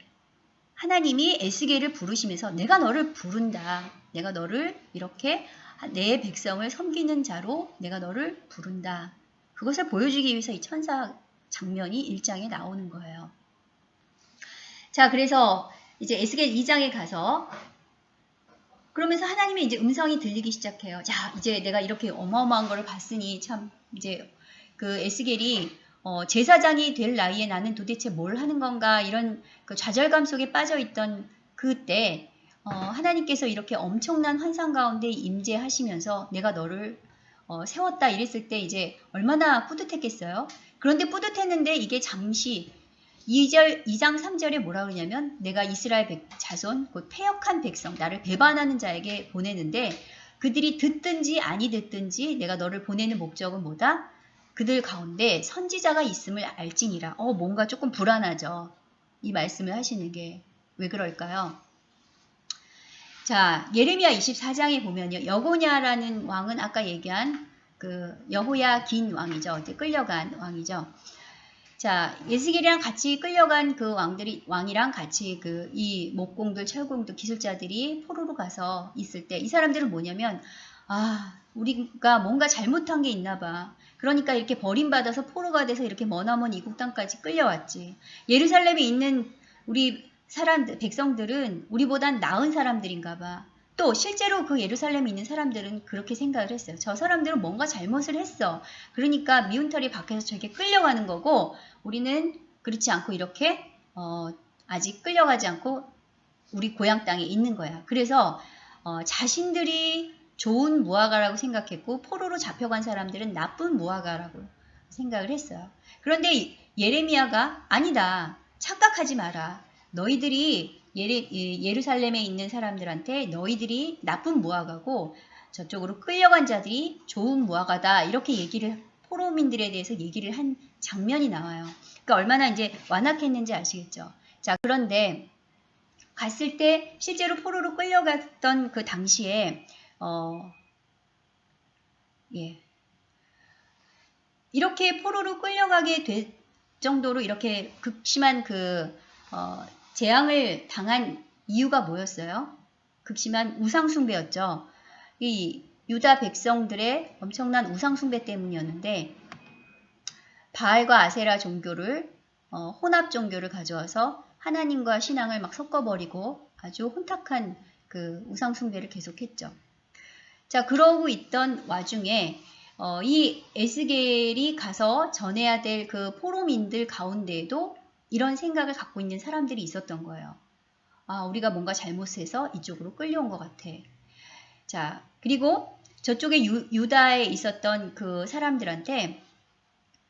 하나님이 에스겔을 부르시면서 내가 너를 부른다. 내가 너를 이렇게 내 백성을 섬기는 자로 내가 너를 부른다. 그것을 보여주기 위해서 이 천사 장면이 1장에 나오는 거예요. 자, 그래서 이제 에스겔 2장에 가서 그러면서 하나님의 이제 음성이 들리기 시작해요. 자, 이제 내가 이렇게 어마어마한 걸 봤으니 참 이제 그 에스겔이 어, 제사장이 될 나이에 나는 도대체 뭘 하는 건가 이런 그 좌절감 속에 빠져 있던 그때 어, 하나님께서 이렇게 엄청난 환상 가운데 임재하시면서 내가 너를 어, 세웠다 이랬을 때 이제 얼마나 뿌듯했겠어요. 그런데 뿌듯했는데 이게 잠시 2절, 2장 3절에 뭐라 그러냐면 내가 이스라엘 백, 자손 곧 패역한 백성 나를 배반하는 자에게 보내는데 그들이 듣든지 아니 듣든지 내가 너를 보내는 목적은 뭐다? 그들 가운데 선지자가 있음을 알지니라. 어 뭔가 조금 불안하죠. 이 말씀을 하시는 게 왜 그럴까요? 자, 예레미야 24장에 보면요. 여고냐라는 왕은 아까 얘기한 그 여호야 긴 왕이죠. 이제 끌려간 왕이죠. 자, 예스겔이랑 같이 끌려간 그 왕들이 왕이랑 같이 그 이 목공들, 철공들, 기술자들이 포로로 가서 있을 때 이 사람들은 뭐냐면 아, 우리가 뭔가 잘못한 게 있나 봐. 그러니까 이렇게 버림받아서 포로가 돼서 이렇게 머나먼 이국 땅까지 끌려왔지. 예루살렘에 있는 우리 사람들, 백성들은 우리보단 나은 사람들인가 봐. 또 실제로 그 예루살렘에 있는 사람들은 그렇게 생각을 했어요. 저 사람들은 뭔가 잘못을 했어. 그러니까 미운 털이 밖에서 저게 끌려가는 거고 우리는 그렇지 않고 이렇게 어, 아직 끌려가지 않고 우리 고향 땅에 있는 거야. 그래서 어, 자신들이 좋은 무화과라고 생각했고 포로로 잡혀간 사람들은 나쁜 무화과라고 생각을 했어요. 그런데 예레미야가 아니다. 착각하지 마라. 너희들이 예레, 예루살렘에 있는 사람들한테 너희들이 나쁜 무화과고 저쪽으로 끌려간 자들이 좋은 무화과다 이렇게 얘기를 포로민들에 대해서 얘기를 한 장면이 나와요. 그러니까 얼마나 이제 완악했는지 아시겠죠. 자 그런데 갔을 때 실제로 포로로 끌려갔던 그 당시에 어, 예. 이렇게 포로로 끌려가게 될 정도로 이렇게 극심한 그 어, 재앙을 당한 이유가 뭐였어요? 극심한 우상숭배였죠. 이 유다 백성들의 엄청난 우상숭배 때문이었는데 바알과 아세라 종교를 어, 혼합 종교를 가져와서 하나님과 신앙을 막 섞어버리고 아주 혼탁한 그 우상숭배를 계속했죠. 자 그러고 있던 와중에 어, 이 에스겔이 가서 전해야 될 그 포로민들 가운데에도 이런 생각을 갖고 있는 사람들이 있었던 거예요. 아, 우리가 뭔가 잘못해서 이쪽으로 끌려온 것 같아. 자, 그리고 저쪽에 유, 다에 있었던 그 사람들한테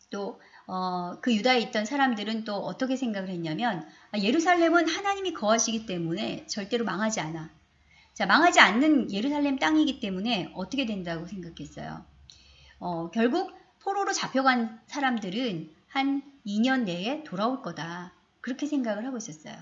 또, 어, 그 유다에 있던 사람들은 또 어떻게 생각을 했냐면, 아, 예루살렘은 하나님이 거하시기 때문에 절대로 망하지 않아. 자, 망하지 않는 예루살렘 땅이기 때문에 어떻게 된다고 생각했어요. 어, 결국 포로로 잡혀간 사람들은 한 2년 내에 돌아올 거다. 그렇게 생각을 하고 있었어요.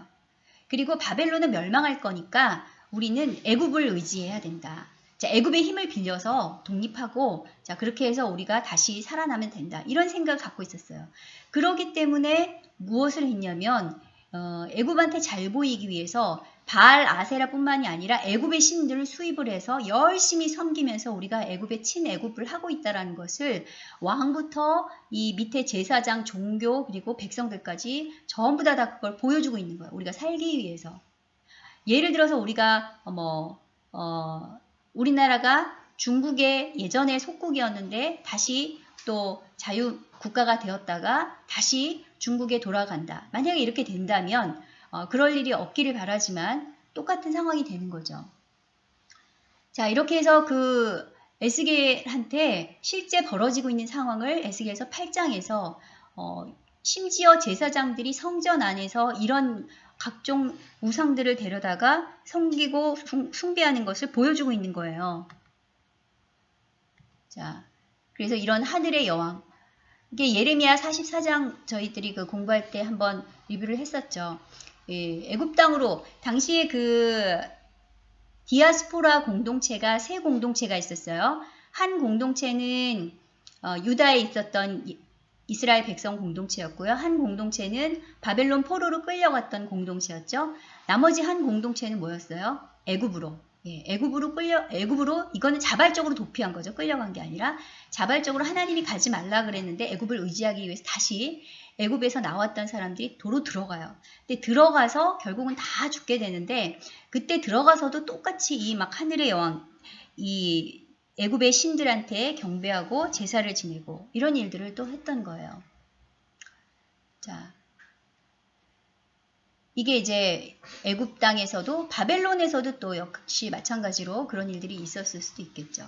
그리고 바벨론은 멸망할 거니까 우리는 애굽을 의지해야 된다. 자, 애굽의 힘을 빌려서 독립하고 자, 그렇게 해서 우리가 다시 살아나면 된다. 이런 생각을 갖고 있었어요. 그러기 때문에 무엇을 했냐면 어, 애굽한테 잘 보이기 위해서 바알 아세라뿐만이 아니라 애굽의 신들을 수입을 해서 열심히 섬기면서 우리가 애굽의 친애굽을 하고 있다라는 것을 왕부터 이 밑에 제사장, 종교 그리고 백성들까지 전부 다, 다 그걸 보여주고 있는 거예요. 우리가 살기 위해서. 예를 들어서 우리가 뭐 어, 우리나라가 중국의 예전에 속국이었는데 다시 또 자유 국가가 되었다가 다시 중국에 돌아간다. 만약에 이렇게 된다면 어, 그럴 일이 없기를 바라지만 똑같은 상황이 되는 거죠. 자 이렇게 해서 그 에스겔한테 실제 벌어지고 있는 상황을 에스겔서 8장에서 어, 심지어 제사장들이 성전 안에서 이런 각종 우상들을 데려다가 섬기고 숭배하는 것을 보여주고 있는 거예요. 자, 그래서 이런 하늘의 여왕. 이게 예레미야 44장 저희들이 그 공부할 때 한번 리뷰를 했었죠. 예, 애굽 땅으로 당시에 그 디아스포라 공동체가 세 공동체가 있었어요. 한 공동체는 어, 유다에 있었던 이스라엘 백성 공동체였고요. 한 공동체는 바벨론 포로로 끌려갔던 공동체였죠. 나머지 한 공동체는 뭐였어요? 애굽으로. 예, 애굽으로 끌려 애굽으로 이거는 자발적으로 도피한 거죠. 끌려간 게 아니라 자발적으로 하나님이 가지 말라 그랬는데 애굽을 의지하기 위해서 다시 애굽에서 나왔던 사람들이 도로 들어가요. 근데 들어가서 결국은 다 죽게 되는데 그때 들어가서도 똑같이 이 막 하늘의 여왕 이 애굽의 신들한테 경배하고 제사를 지내고 이런 일들을 또 했던 거예요. 자, 이게 이제 애굽 땅에서도 바벨론에서도 또 역시 마찬가지로 그런 일들이 있었을 수도 있겠죠.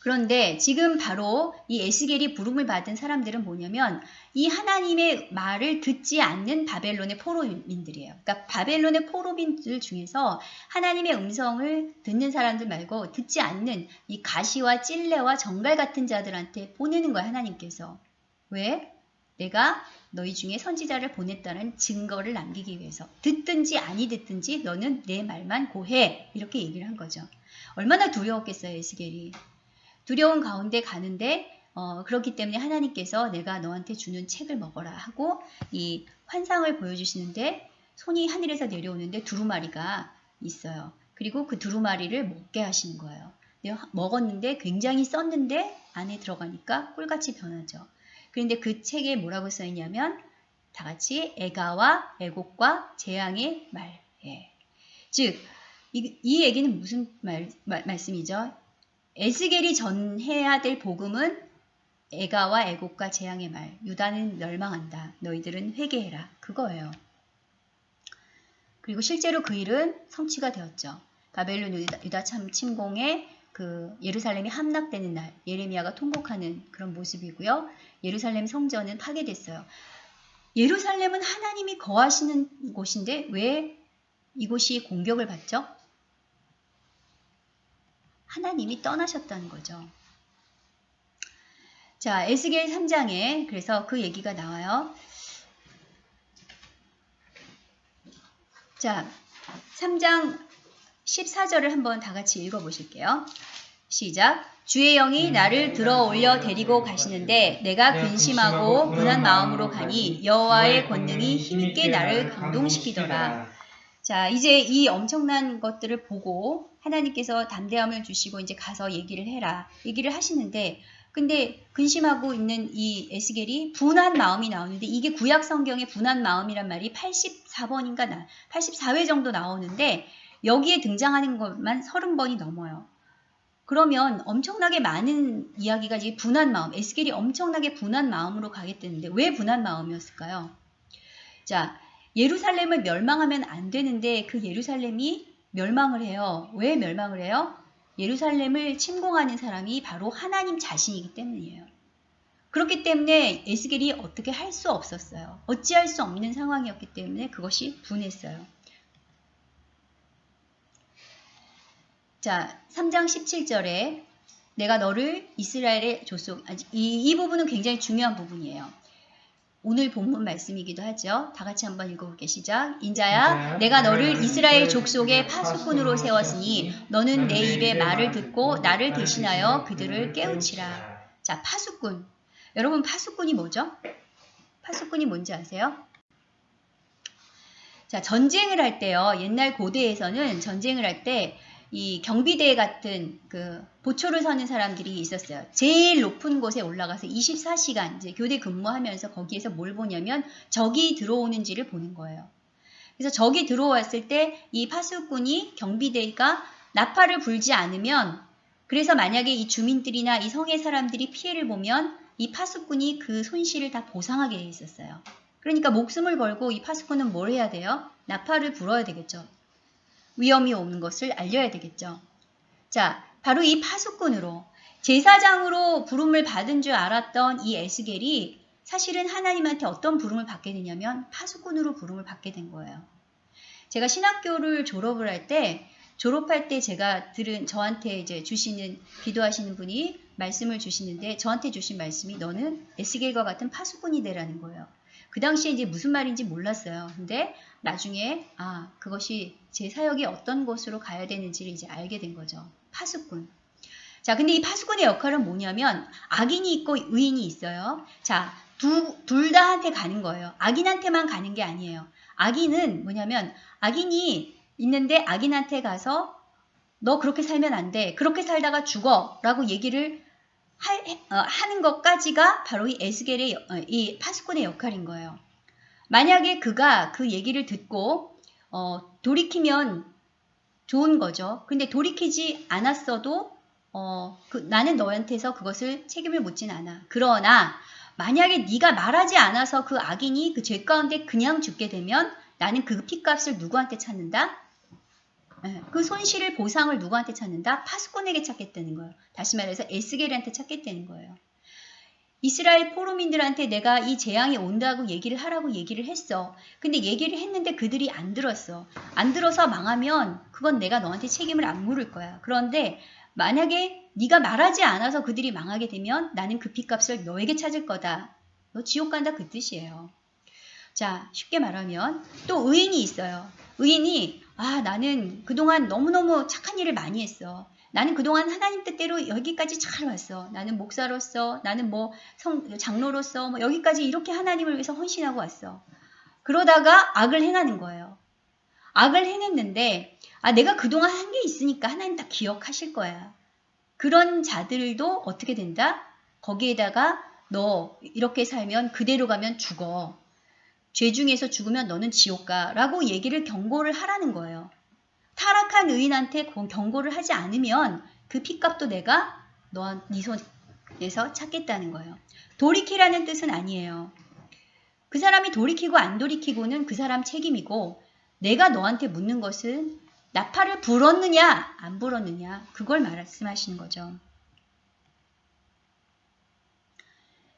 그런데 지금 바로 이 에스겔이 부름을 받은 사람들은 뭐냐면 이 하나님의 말을 듣지 않는 바벨론의 포로민들이에요. 그러니까 바벨론의 포로민들 중에서 하나님의 음성을 듣는 사람들 말고 듣지 않는 이 가시와 찔레와 정갈 같은 자들한테 보내는 거야 하나님께서. 왜? 내가 너희 중에 선지자를 보냈다는 증거를 남기기 위해서 듣든지 아니 듣든지 너는 내 말만 고해 이렇게 얘기를 한 거죠. 얼마나 두려웠겠어요 에스겔이. 두려운 가운데 가는데 어, 그렇기 때문에 하나님께서 내가 너한테 주는 책을 먹어라 하고 이 환상을 보여주시는데 손이 하늘에서 내려오는데 두루마리가 있어요. 그리고 그 두루마리를 먹게 하시는 거예요. 먹었는데 굉장히 썼는데 안에 들어가니까 꿀같이 변하죠. 그런데 그 책에 뭐라고 써 있냐면 다 같이 애가와 애곡과 재앙의 말. 예. 즉, 이, 이 얘기는 무슨 말, 말, 말씀이죠? 에스겔이 전해야 될 복음은 애가와 애곡과 재앙의 말 유다는 멸망한다. 너희들은 회개해라. 그거예요. 그리고 실제로 그 일은 성취가 되었죠. 바벨론 유다, 유다 참 침공에 그 예루살렘이 함락되는 날 예레미야가 통곡하는 그런 모습이고요. 예루살렘 성전은 파괴됐어요. 예루살렘은 하나님이 거하시는 곳인데 왜 이곳이 공격을 받죠? 하나님이 떠나셨다는 거죠. 자, 에스겔 3장에 그래서 그 얘기가 나와요. 자, 3장 14절을 한번 다 같이 읽어 보실게요. 시작. 주의 영이 나를 들어 올려 데리고 가시는데 내가 근심하고 분한 마음으로 가니 여호와의 권능이 힘있게 나를 감동시키더라. 자, 이제 이 엄청난 것들을 보고 하나님께서 담대함을 주시고 이제 가서 얘기를 해라. 얘기를 하시는데 근데 근심하고 있는 이 에스겔이 분한 마음이 나오는데 이게 구약 성경의 분한 마음이란 말이 84번인가 나 84회 정도 나오는데 여기에 등장하는 것만 30번이 넘어요. 그러면 엄청나게 많은 이야기가 이제 분한 마음, 에스겔이 엄청나게 분한 마음으로 가겠다는데 왜 분한 마음이었을까요? 자, 예루살렘을 멸망하면 안 되는데 그 예루살렘이 멸망을 해요. 왜 멸망을 해요? 예루살렘을 침공하는 사람이 바로 하나님 자신이기 때문이에요. 그렇기 때문에 에스겔이 어떻게 할 수 없었어요. 어찌할 수 없는 상황이었기 때문에 그것이 분했어요. 자, 3장 17절에 내가 너를 이스라엘의 족속, 이, 이 부분은 굉장히 중요한 부분이에요. 오늘 본문 말씀이기도 하죠. 다 같이 한번 읽어볼게 시작. 인자야, 인자야, 내가 너를 이스라엘 족속의 파수꾼으로 파수꾼으로 세웠으니 너는 내 입의 말을 듣고 나를 대신하여 그들을 깨우치라. 자, 파수꾼. 여러분 파수꾼이 뭐죠? 파수꾼이 뭔지 아세요? 자, 전쟁을 할 때요. 옛날 고대에서는 전쟁을 할때 이 경비대 같은 그 보초를 서는 사람들이 있었어요. 제일 높은 곳에 올라가서 24시간 이제 교대 근무하면서 거기에서 뭘 보냐면 적이 들어오는지를 보는 거예요. 그래서 적이 들어왔을 때 이 파수꾼이 경비대가 나팔을 불지 않으면 그래서 만약에 이 주민들이나 이 성의 사람들이 피해를 보면 이 파수꾼이 그 손실을 다 보상하게 돼 있었어요. 그러니까 목숨을 걸고 이 파수꾼은 뭘 해야 돼요? 나팔을 불어야 되겠죠. 위험이 오는 것을 알려야 되겠죠. 자, 바로 이 파수꾼으로 제사장으로 부름을 받은 줄 알았던 이 에스겔이 사실은 하나님한테 어떤 부름을 받게 되냐면 파수꾼으로 부름을 받게 된 거예요. 제가 신학교를 졸업을 할 때 졸업할 때 제가 들은 저한테 이제 주시는 기도하시는 분이 말씀을 주시는데 저한테 주신 말씀이 너는 에스겔과 같은 파수꾼이 되라는 거예요. 그 당시에 이제 무슨 말인지 몰랐어요. 근데 나중에 아 그것이 제 사역이 어떤 곳으로 가야 되는지를 이제 알게 된 거죠. 파수꾼. 자, 근데 이 파수꾼의 역할은 뭐냐면 악인이 있고 의인이 있어요. 자, 둘 다한테 가는 거예요. 악인한테만 가는 게 아니에요. 악인은 뭐냐면 악인이 있는데 악인한테 가서 너 그렇게 살면 안 돼. 그렇게 살다가 죽어. 라고 얘기를 하, 어, 하는 것까지가 바로 이 에스겔의 어, 이 파수꾼의 역할인 거예요. 만약에 그가 그 얘기를 듣고 어, 돌이키면 좋은 거죠. 근데 돌이키지 않았어도 어, 그, 나는 너한테서 그것을 책임을 묻진 않아. 그러나 만약에 네가 말하지 않아서 그 악인이 그 죄 가운데 그냥 죽게 되면 나는 그 피값을 누구한테 찾는다? 예, 그 손실을 보상을 누구한테 찾는다? 파수꾼에게 찾겠다는 거예요. 다시 말해서 에스겔한테 찾겠다는 거예요. 이스라엘 포로민들한테 내가 이 재앙이 온다고 얘기를 하라고 얘기를 했어. 근데 얘기를 했는데 그들이 안 들었어. 안 들어서 망하면 그건 내가 너한테 책임을 안 물을 거야. 그런데 만약에 네가 말하지 않아서 그들이 망하게 되면 나는 그 핏값을 너에게 찾을 거다. 너 지옥 간다 그 뜻이에요. 자, 쉽게 말하면 또 의인이 있어요. 의인이 아, 나는 그동안 너무너무 착한 일을 많이 했어. 나는 그동안 하나님 뜻대로 여기까지 잘 왔어. 나는 목사로서, 나는 뭐 성, 장로로서 뭐 여기까지 이렇게 하나님을 위해서 헌신하고 왔어. 그러다가 악을 행하는 거예요. 악을 행했는데, 아, 내가 그동안 한 게 있으니까 하나님 다 기억하실 거야. 그런 자들도 어떻게 된다? 거기에다가 너 이렇게 살면 그대로 가면 죽어. 죄 중에서 죽으면 너는 지옥 가. 라고 얘기를 경고를 하라는 거예요. 타락한 의인한테 경고를 하지 않으면 그 핏값도 내가 너네 손에서 찾겠다는 거예요. 돌이키라는 뜻은 아니에요. 그 사람이 돌이키고 안 돌이키고는 그 사람 책임이고 내가 너한테 묻는 것은 나팔을 불었느냐 안 불었느냐 그걸 말씀하시는 거죠.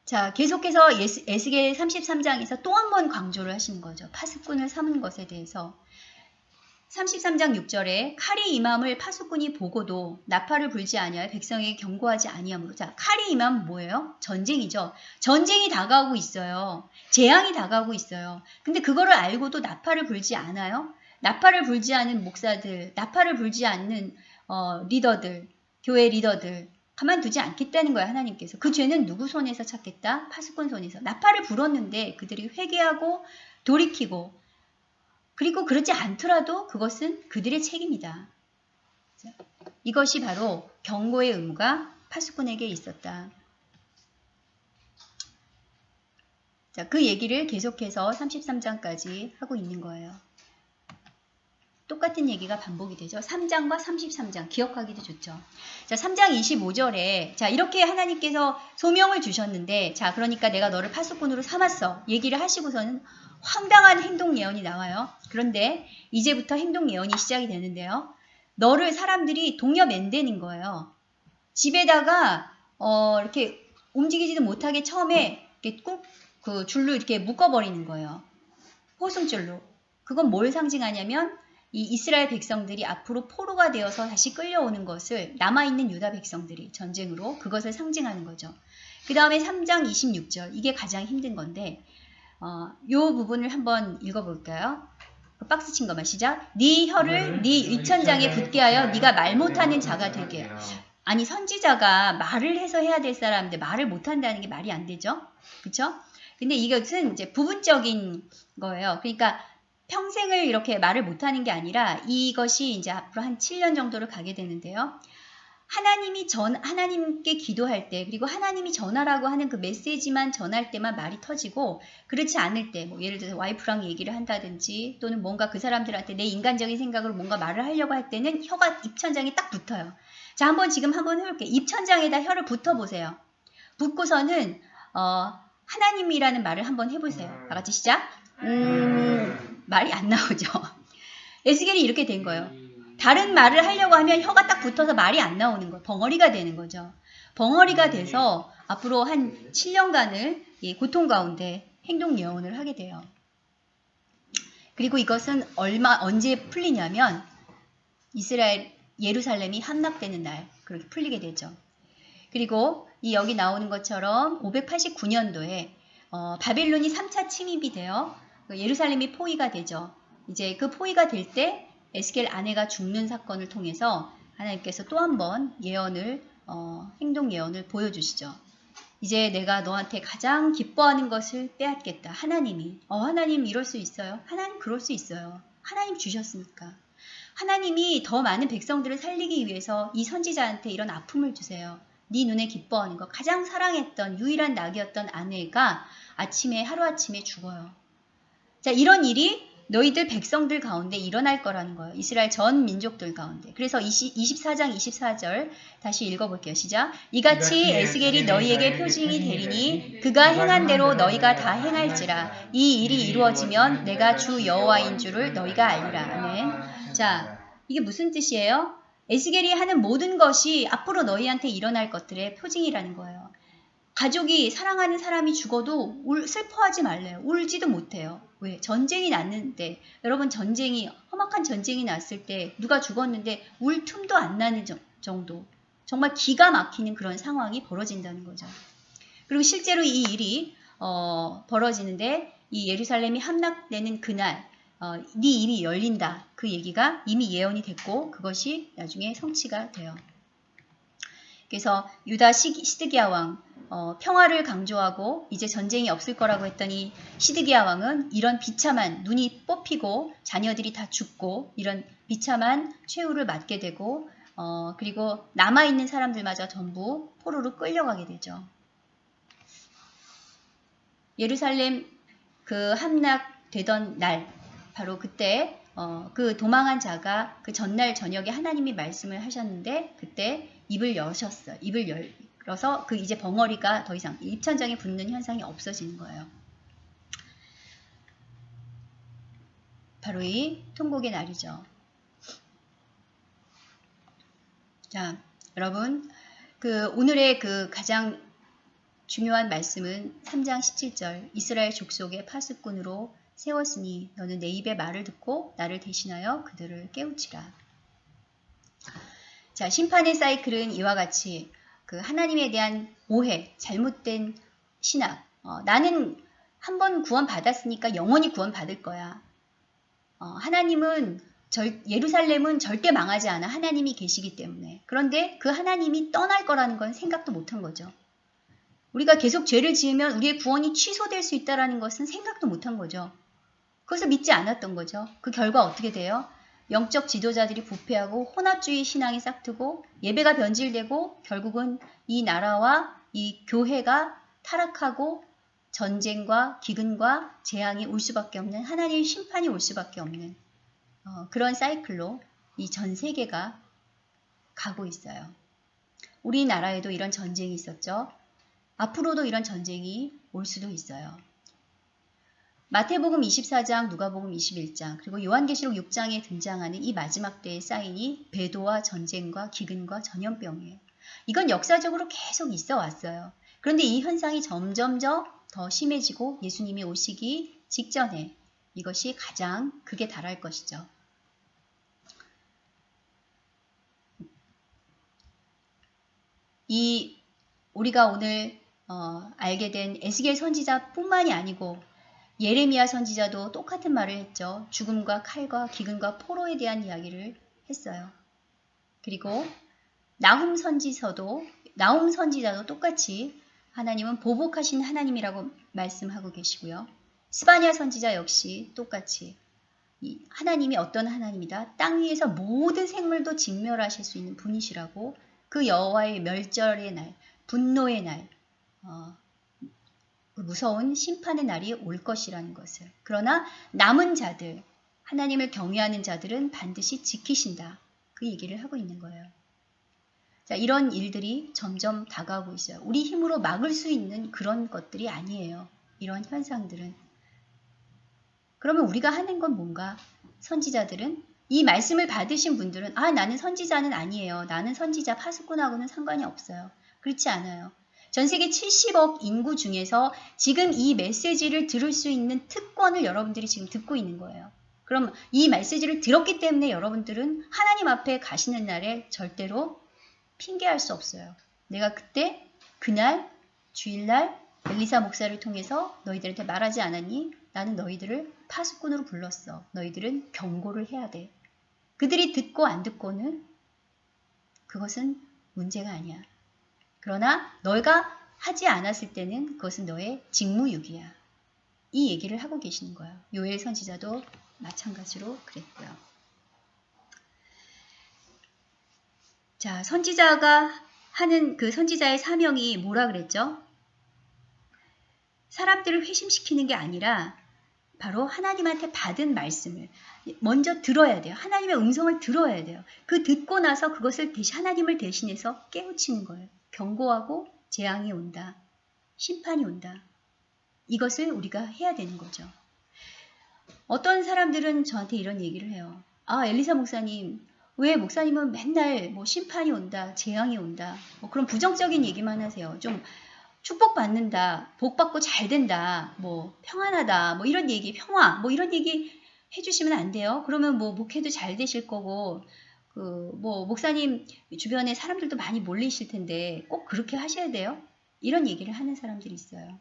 자 계속해서 에스겔 33장에서 또 한 번 강조를 하시는 거죠. 파수꾼을 삼은 것에 대해서 33장 6절에 칼이 임함을 파수꾼이 보고도 나팔을 불지 아니하여 백성에게 경고하지 아니하므로 자 칼이 임함 뭐예요? 전쟁이죠. 전쟁이 다가오고 있어요. 재앙이 다가오고 있어요. 근데 그거를 알고도 나팔을 불지 않아요? 나팔을 불지 않는 목사들, 나팔을 불지 않는 어, 리더들, 교회 리더들 가만두지 않겠다는 거야 하나님께서. 그 죄는 누구 손에서 찾겠다? 파수꾼 손에서. 나팔을 불었는데 그들이 회개하고 돌이키고 그리고 그렇지 않더라도 그것은 그들의 책임이다. 이것이 바로 경고의 의무가 파수꾼에게 있었다. 자, 그 얘기를 계속해서 33장까지 하고 있는 거예요. 똑같은 얘기가 반복이 되죠. 3장과 33장 기억하기도 좋죠. 자, 3장 25절에 자, 이렇게 하나님께서 소명을 주셨는데 자, 그러니까 내가 너를 파수꾼으로 삼았어. 얘기를 하시고서는 황당한 행동 예언이 나와요. 그런데 이제부터 행동 예언이 시작이 되는데요. 너를 사람들이 동여 맨대는 거예요. 집에다가 어, 이렇게 움직이지도 못하게 처음에 이렇게 꼭 그 줄로 이렇게 묶어버리는 거예요. 호승줄로. 그건 뭘 상징하냐면 이 이스라엘 백성들이 앞으로 포로가 되어서 다시 끌려오는 것을 남아있는 유다 백성들이 전쟁으로 그것을 상징하는 거죠. 그 다음에 3장 26절 이게 가장 힘든 건데 어, 요 부분을 한번 읽어볼까요? 그 박스 친 거만 시작. 네 혀를 네 입천장에 붙게 하여 네가 말 못하는 자가 되게. 아니 선지자가 말을 해서 해야 될 사람인데 말을 못한다는 게 말이 안 되죠. 그렇죠? 근데 이것은 이제 부분적인 거예요. 그러니까 평생을 이렇게 말을 못하는 게 아니라 이것이 이제 앞으로 한 7년 정도를 가게 되는데요. 하나님이 전 하나님께 기도할 때 그리고 하나님이 전하라고 하는 그 메시지만 전할 때만 말이 터지고 그렇지 않을 때 뭐 예를 들어서 와이프랑 얘기를 한다든지 또는 뭔가 그 사람들한테 내 인간적인 생각으로 뭔가 말을 하려고 할 때는 혀가 입천장에 딱 붙어요. 자 한번 지금 한번 해볼게요. 입천장에다 혀를 붙어 보세요. 붙고서는 어, 하나님이라는 말을 한번 해보세요. 다 같이 시작. 음, 말이 안 나오죠. 에스겔이 이렇게 된 거예요. 다른 말을 하려고 하면 혀가 딱 붙어서 말이 안 나오는 거예요. 벙어리가 되는 거죠. 벙어리가 돼서 앞으로 한 7년간을 이 고통 가운데 행동 예언을 하게 돼요. 그리고 이것은 얼마 언제 풀리냐면 이스라엘 예루살렘이 함락되는 날 그렇게 풀리게 되죠. 그리고 이 여기 나오는 것처럼 589년도에 어, 바벨론이 3차 침입이 되어 예루살렘이 포위가 되죠. 이제 그 포위가 될 때 에스겔 아내가 죽는 사건을 통해서 하나님께서 또 한 번 예언을 어, 행동 예언을 보여주시죠. 이제 내가 너한테 가장 기뻐하는 것을 빼앗겠다. 하나님이. 어, 하나님 이럴 수 있어요. 하나님 그럴 수 있어요. 하나님 주셨으니까. 하나님이 더 많은 백성들을 살리기 위해서 이 선지자한테 이런 아픔을 주세요. 네 눈에 기뻐하는 것. 가장 사랑했던 유일한 낙이었던 아내가 아침에 하루아침에 죽어요. 자, 이런 일이 너희들 백성들 가운데 일어날 거라는 거예요. 이스라엘 전 민족들 가운데. 그래서 20, 24장 24절 다시 읽어볼게요. 시작. 이같이 에스겔이 너희에게 표징이 되리니 그가 행한 대로 너희가 다 행할지라. 이 일이 이루어지면 내가 주 여호와인 줄을 너희가 알리라. 아멘. 자, 이게 무슨 뜻이에요? 에스겔이 하는 모든 것이 앞으로 너희한테 일어날 것들의 표징이라는 거예요. 가족이 사랑하는 사람이 죽어도 울, 슬퍼하지 말래요. 울지도 못해요. 왜? 전쟁이 났는데 여러분 전쟁이 험악한 전쟁이 났을 때 누가 죽었는데 울 틈도 안 나는 정도 정말 기가 막히는 그런 상황이 벌어진다는 거죠. 그리고 실제로 이 일이 어, 벌어지는데 이 예루살렘이 함락되는 그날 어, 네 입이 열린다 그 얘기가 이미 예언이 됐고 그것이 나중에 성취가 돼요. 그래서 유다 시드기야 왕 어, 평화를 강조하고 이제 전쟁이 없을 거라고 했더니 시드기야 왕은 이런 비참한 눈이 뽑히고 자녀들이 다 죽고 이런 비참한 최후를 맞게 되고 어, 그리고 남아있는 사람들마저 전부 포로로 끌려가게 되죠. 예루살렘 그 함락되던 날 바로 그때 어, 그 도망한 자가 그 전날 저녁에 하나님이 말씀을 하셨는데 그때 입을 여셨어요. 입을 열 어서 그 이제 벙어리가 더 이상 입천장에 붙는 현상이 없어지는 거예요. 바로 이 통곡의 날이죠. 자, 여러분, 그 오늘의 그 가장 중요한 말씀은 3장 17절 이스라엘 족속의 파수꾼으로 세웠으니 너는 내 입의 말을 듣고 나를 대신하여 그들을 깨우치라. 자, 심판의 사이클은 이와 같이 그 하나님에 대한 오해, 잘못된 신학. 어, 나는 한 번 구원 받았으니까 영원히 구원 받을 거야. 어, 하나님은 절, 예루살렘은 절대 망하지 않아. 하나님이 계시기 때문에. 그런데 그 하나님이 떠날 거라는 건 생각도 못한 거죠. 우리가 계속 죄를 지으면 우리의 구원이 취소될 수 있다는 것은 생각도 못한 거죠. 그것을 믿지 않았던 거죠. 그 결과 어떻게 돼요? 영적 지도자들이 부패하고 혼합주의 신앙이 싹트고 예배가 변질되고 결국은 이 나라와 이 교회가 타락하고 전쟁과 기근과 재앙이 올 수밖에 없는 하나님의 심판이 올 수밖에 없는 어, 그런 사이클로 이 전 세계가 가고 있어요. 우리나라에도 이런 전쟁이 있었죠. 앞으로도 이런 전쟁이 올 수도 있어요. 마태복음 24장, 누가복음 21장, 그리고 요한계시록 6장에 등장하는 이 마지막 때의 사인이 배도와 전쟁과 기근과 전염병이에요. 이건 역사적으로 계속 있어 왔어요. 그런데 이 현상이 점점점 더 심해지고 예수님이 오시기 직전에 이것이 가장 극에 달할 것이죠. 이 우리가 오늘 어, 알게 된 에스겔 선지자뿐만이 아니고 예레미야 선지자도 똑같은 말을 했죠. 죽음과 칼과 기근과 포로에 대한 이야기를 했어요. 그리고 나훔 선지서도 나훔 선지자도 똑같이 하나님은 보복하신 하나님이라고 말씀하고 계시고요. 스바냐 선지자 역시 똑같이 이 하나님이 어떤 하나님이다. 땅 위에서 모든 생물도 직멸하실 수 있는 분이시라고 그 여호와의 멸절의 날, 분노의 날, 어, 그 무서운 심판의 날이 올 것이라는 것을. 그러나 남은 자들, 하나님을 경외하는 자들은 반드시 지키신다. 그 얘기를 하고 있는 거예요. 자, 이런 일들이 점점 다가오고 있어요. 우리 힘으로 막을 수 있는 그런 것들이 아니에요. 이런 현상들은. 그러면 우리가 하는 건 뭔가? 선지자들은 이 말씀을 받으신 분들은 아 나는 선지자는 아니에요. 나는 선지자 파수꾼하고는 상관이 없어요. 그렇지 않아요. 전 세계 70억 인구 중에서 지금 이 메시지를 들을 수 있는 특권을 여러분들이 지금 듣고 있는 거예요. 그럼 이 메시지를 들었기 때문에 여러분들은 하나님 앞에 가시는 날에 절대로 핑계할 수 없어요. 내가 그때 그날 주일날 엘리사 목사를 통해서 너희들한테 말하지 않았니? 나는 너희들을 파수꾼으로 불렀어. 너희들은 경고를 해야 돼. 그들이 듣고 안 듣고는 그것은 문제가 아니야. 그러나 너희가 하지 않았을 때는 그것은 너의 직무유기야. 이 얘기를 하고 계시는 거예요. 요엘 선지자도 마찬가지로 그랬고요. 자, 선지자가 하는 그 선지자의 사명이 뭐라 그랬죠? 사람들을 회심시키는 게 아니라 바로 하나님한테 받은 말씀을 먼저 들어야 돼요. 하나님의 음성을 들어야 돼요. 그 듣고 나서 그것을 대신 하나님을 대신해서 깨우치는 거예요. 경고하고 재앙이 온다. 심판이 온다. 이것을 우리가 해야 되는 거죠. 어떤 사람들은 저한테 이런 얘기를 해요. 아, 엘리사 목사님, 왜 목사님은 맨날 뭐 심판이 온다, 재앙이 온다, 뭐 그런 부정적인 얘기만 하세요. 좀 축복받는다, 복받고 잘 된다, 뭐 평안하다, 뭐 이런 얘기, 평화, 뭐 이런 얘기 해주시면 안 돼요. 그러면 뭐 목회도 잘 되실 거고, 그 뭐 목사님 주변에 사람들도 많이 몰리실 텐데 꼭 그렇게 하셔야 돼요. 이런 얘기를 하는 사람들이 있어요.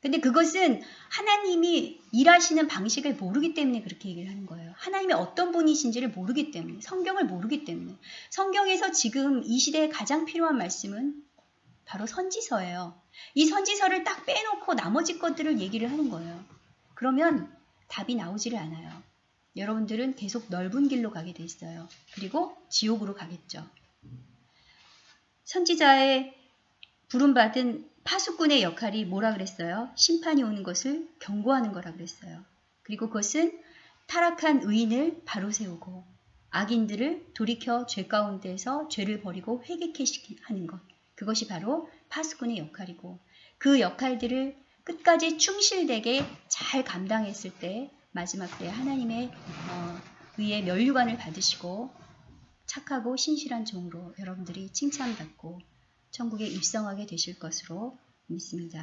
근데 그것은 하나님이 일하시는 방식을 모르기 때문에 그렇게 얘기를 하는 거예요. 하나님이 어떤 분이신지를 모르기 때문에, 성경을 모르기 때문에. 성경에서 지금 이 시대에 가장 필요한 말씀은 바로 선지서예요. 이 선지서를 딱 빼놓고 나머지 것들을 얘기를 하는 거예요. 그러면 답이 나오지를 않아요. 여러분들은 계속 넓은 길로 가게 돼 있어요. 그리고 지옥으로 가겠죠. 선지자의 부름받은 파수꾼의 역할이 뭐라 그랬어요? 심판이 오는 것을 경고하는 거라 그랬어요. 그리고 그것은 타락한 의인을 바로 세우고 악인들을 돌이켜 죄 가운데서 죄를 버리고 회개케 하는 것. 그것이 바로 파수꾼의 역할이고 그 역할들을 끝까지 충실되게 잘 감당했을 때 마지막 때 하나님의 어, 의의 면류관을 받으시고 착하고 신실한 종으로 여러분들이 칭찬받고 천국에 입성하게 되실 것으로 믿습니다.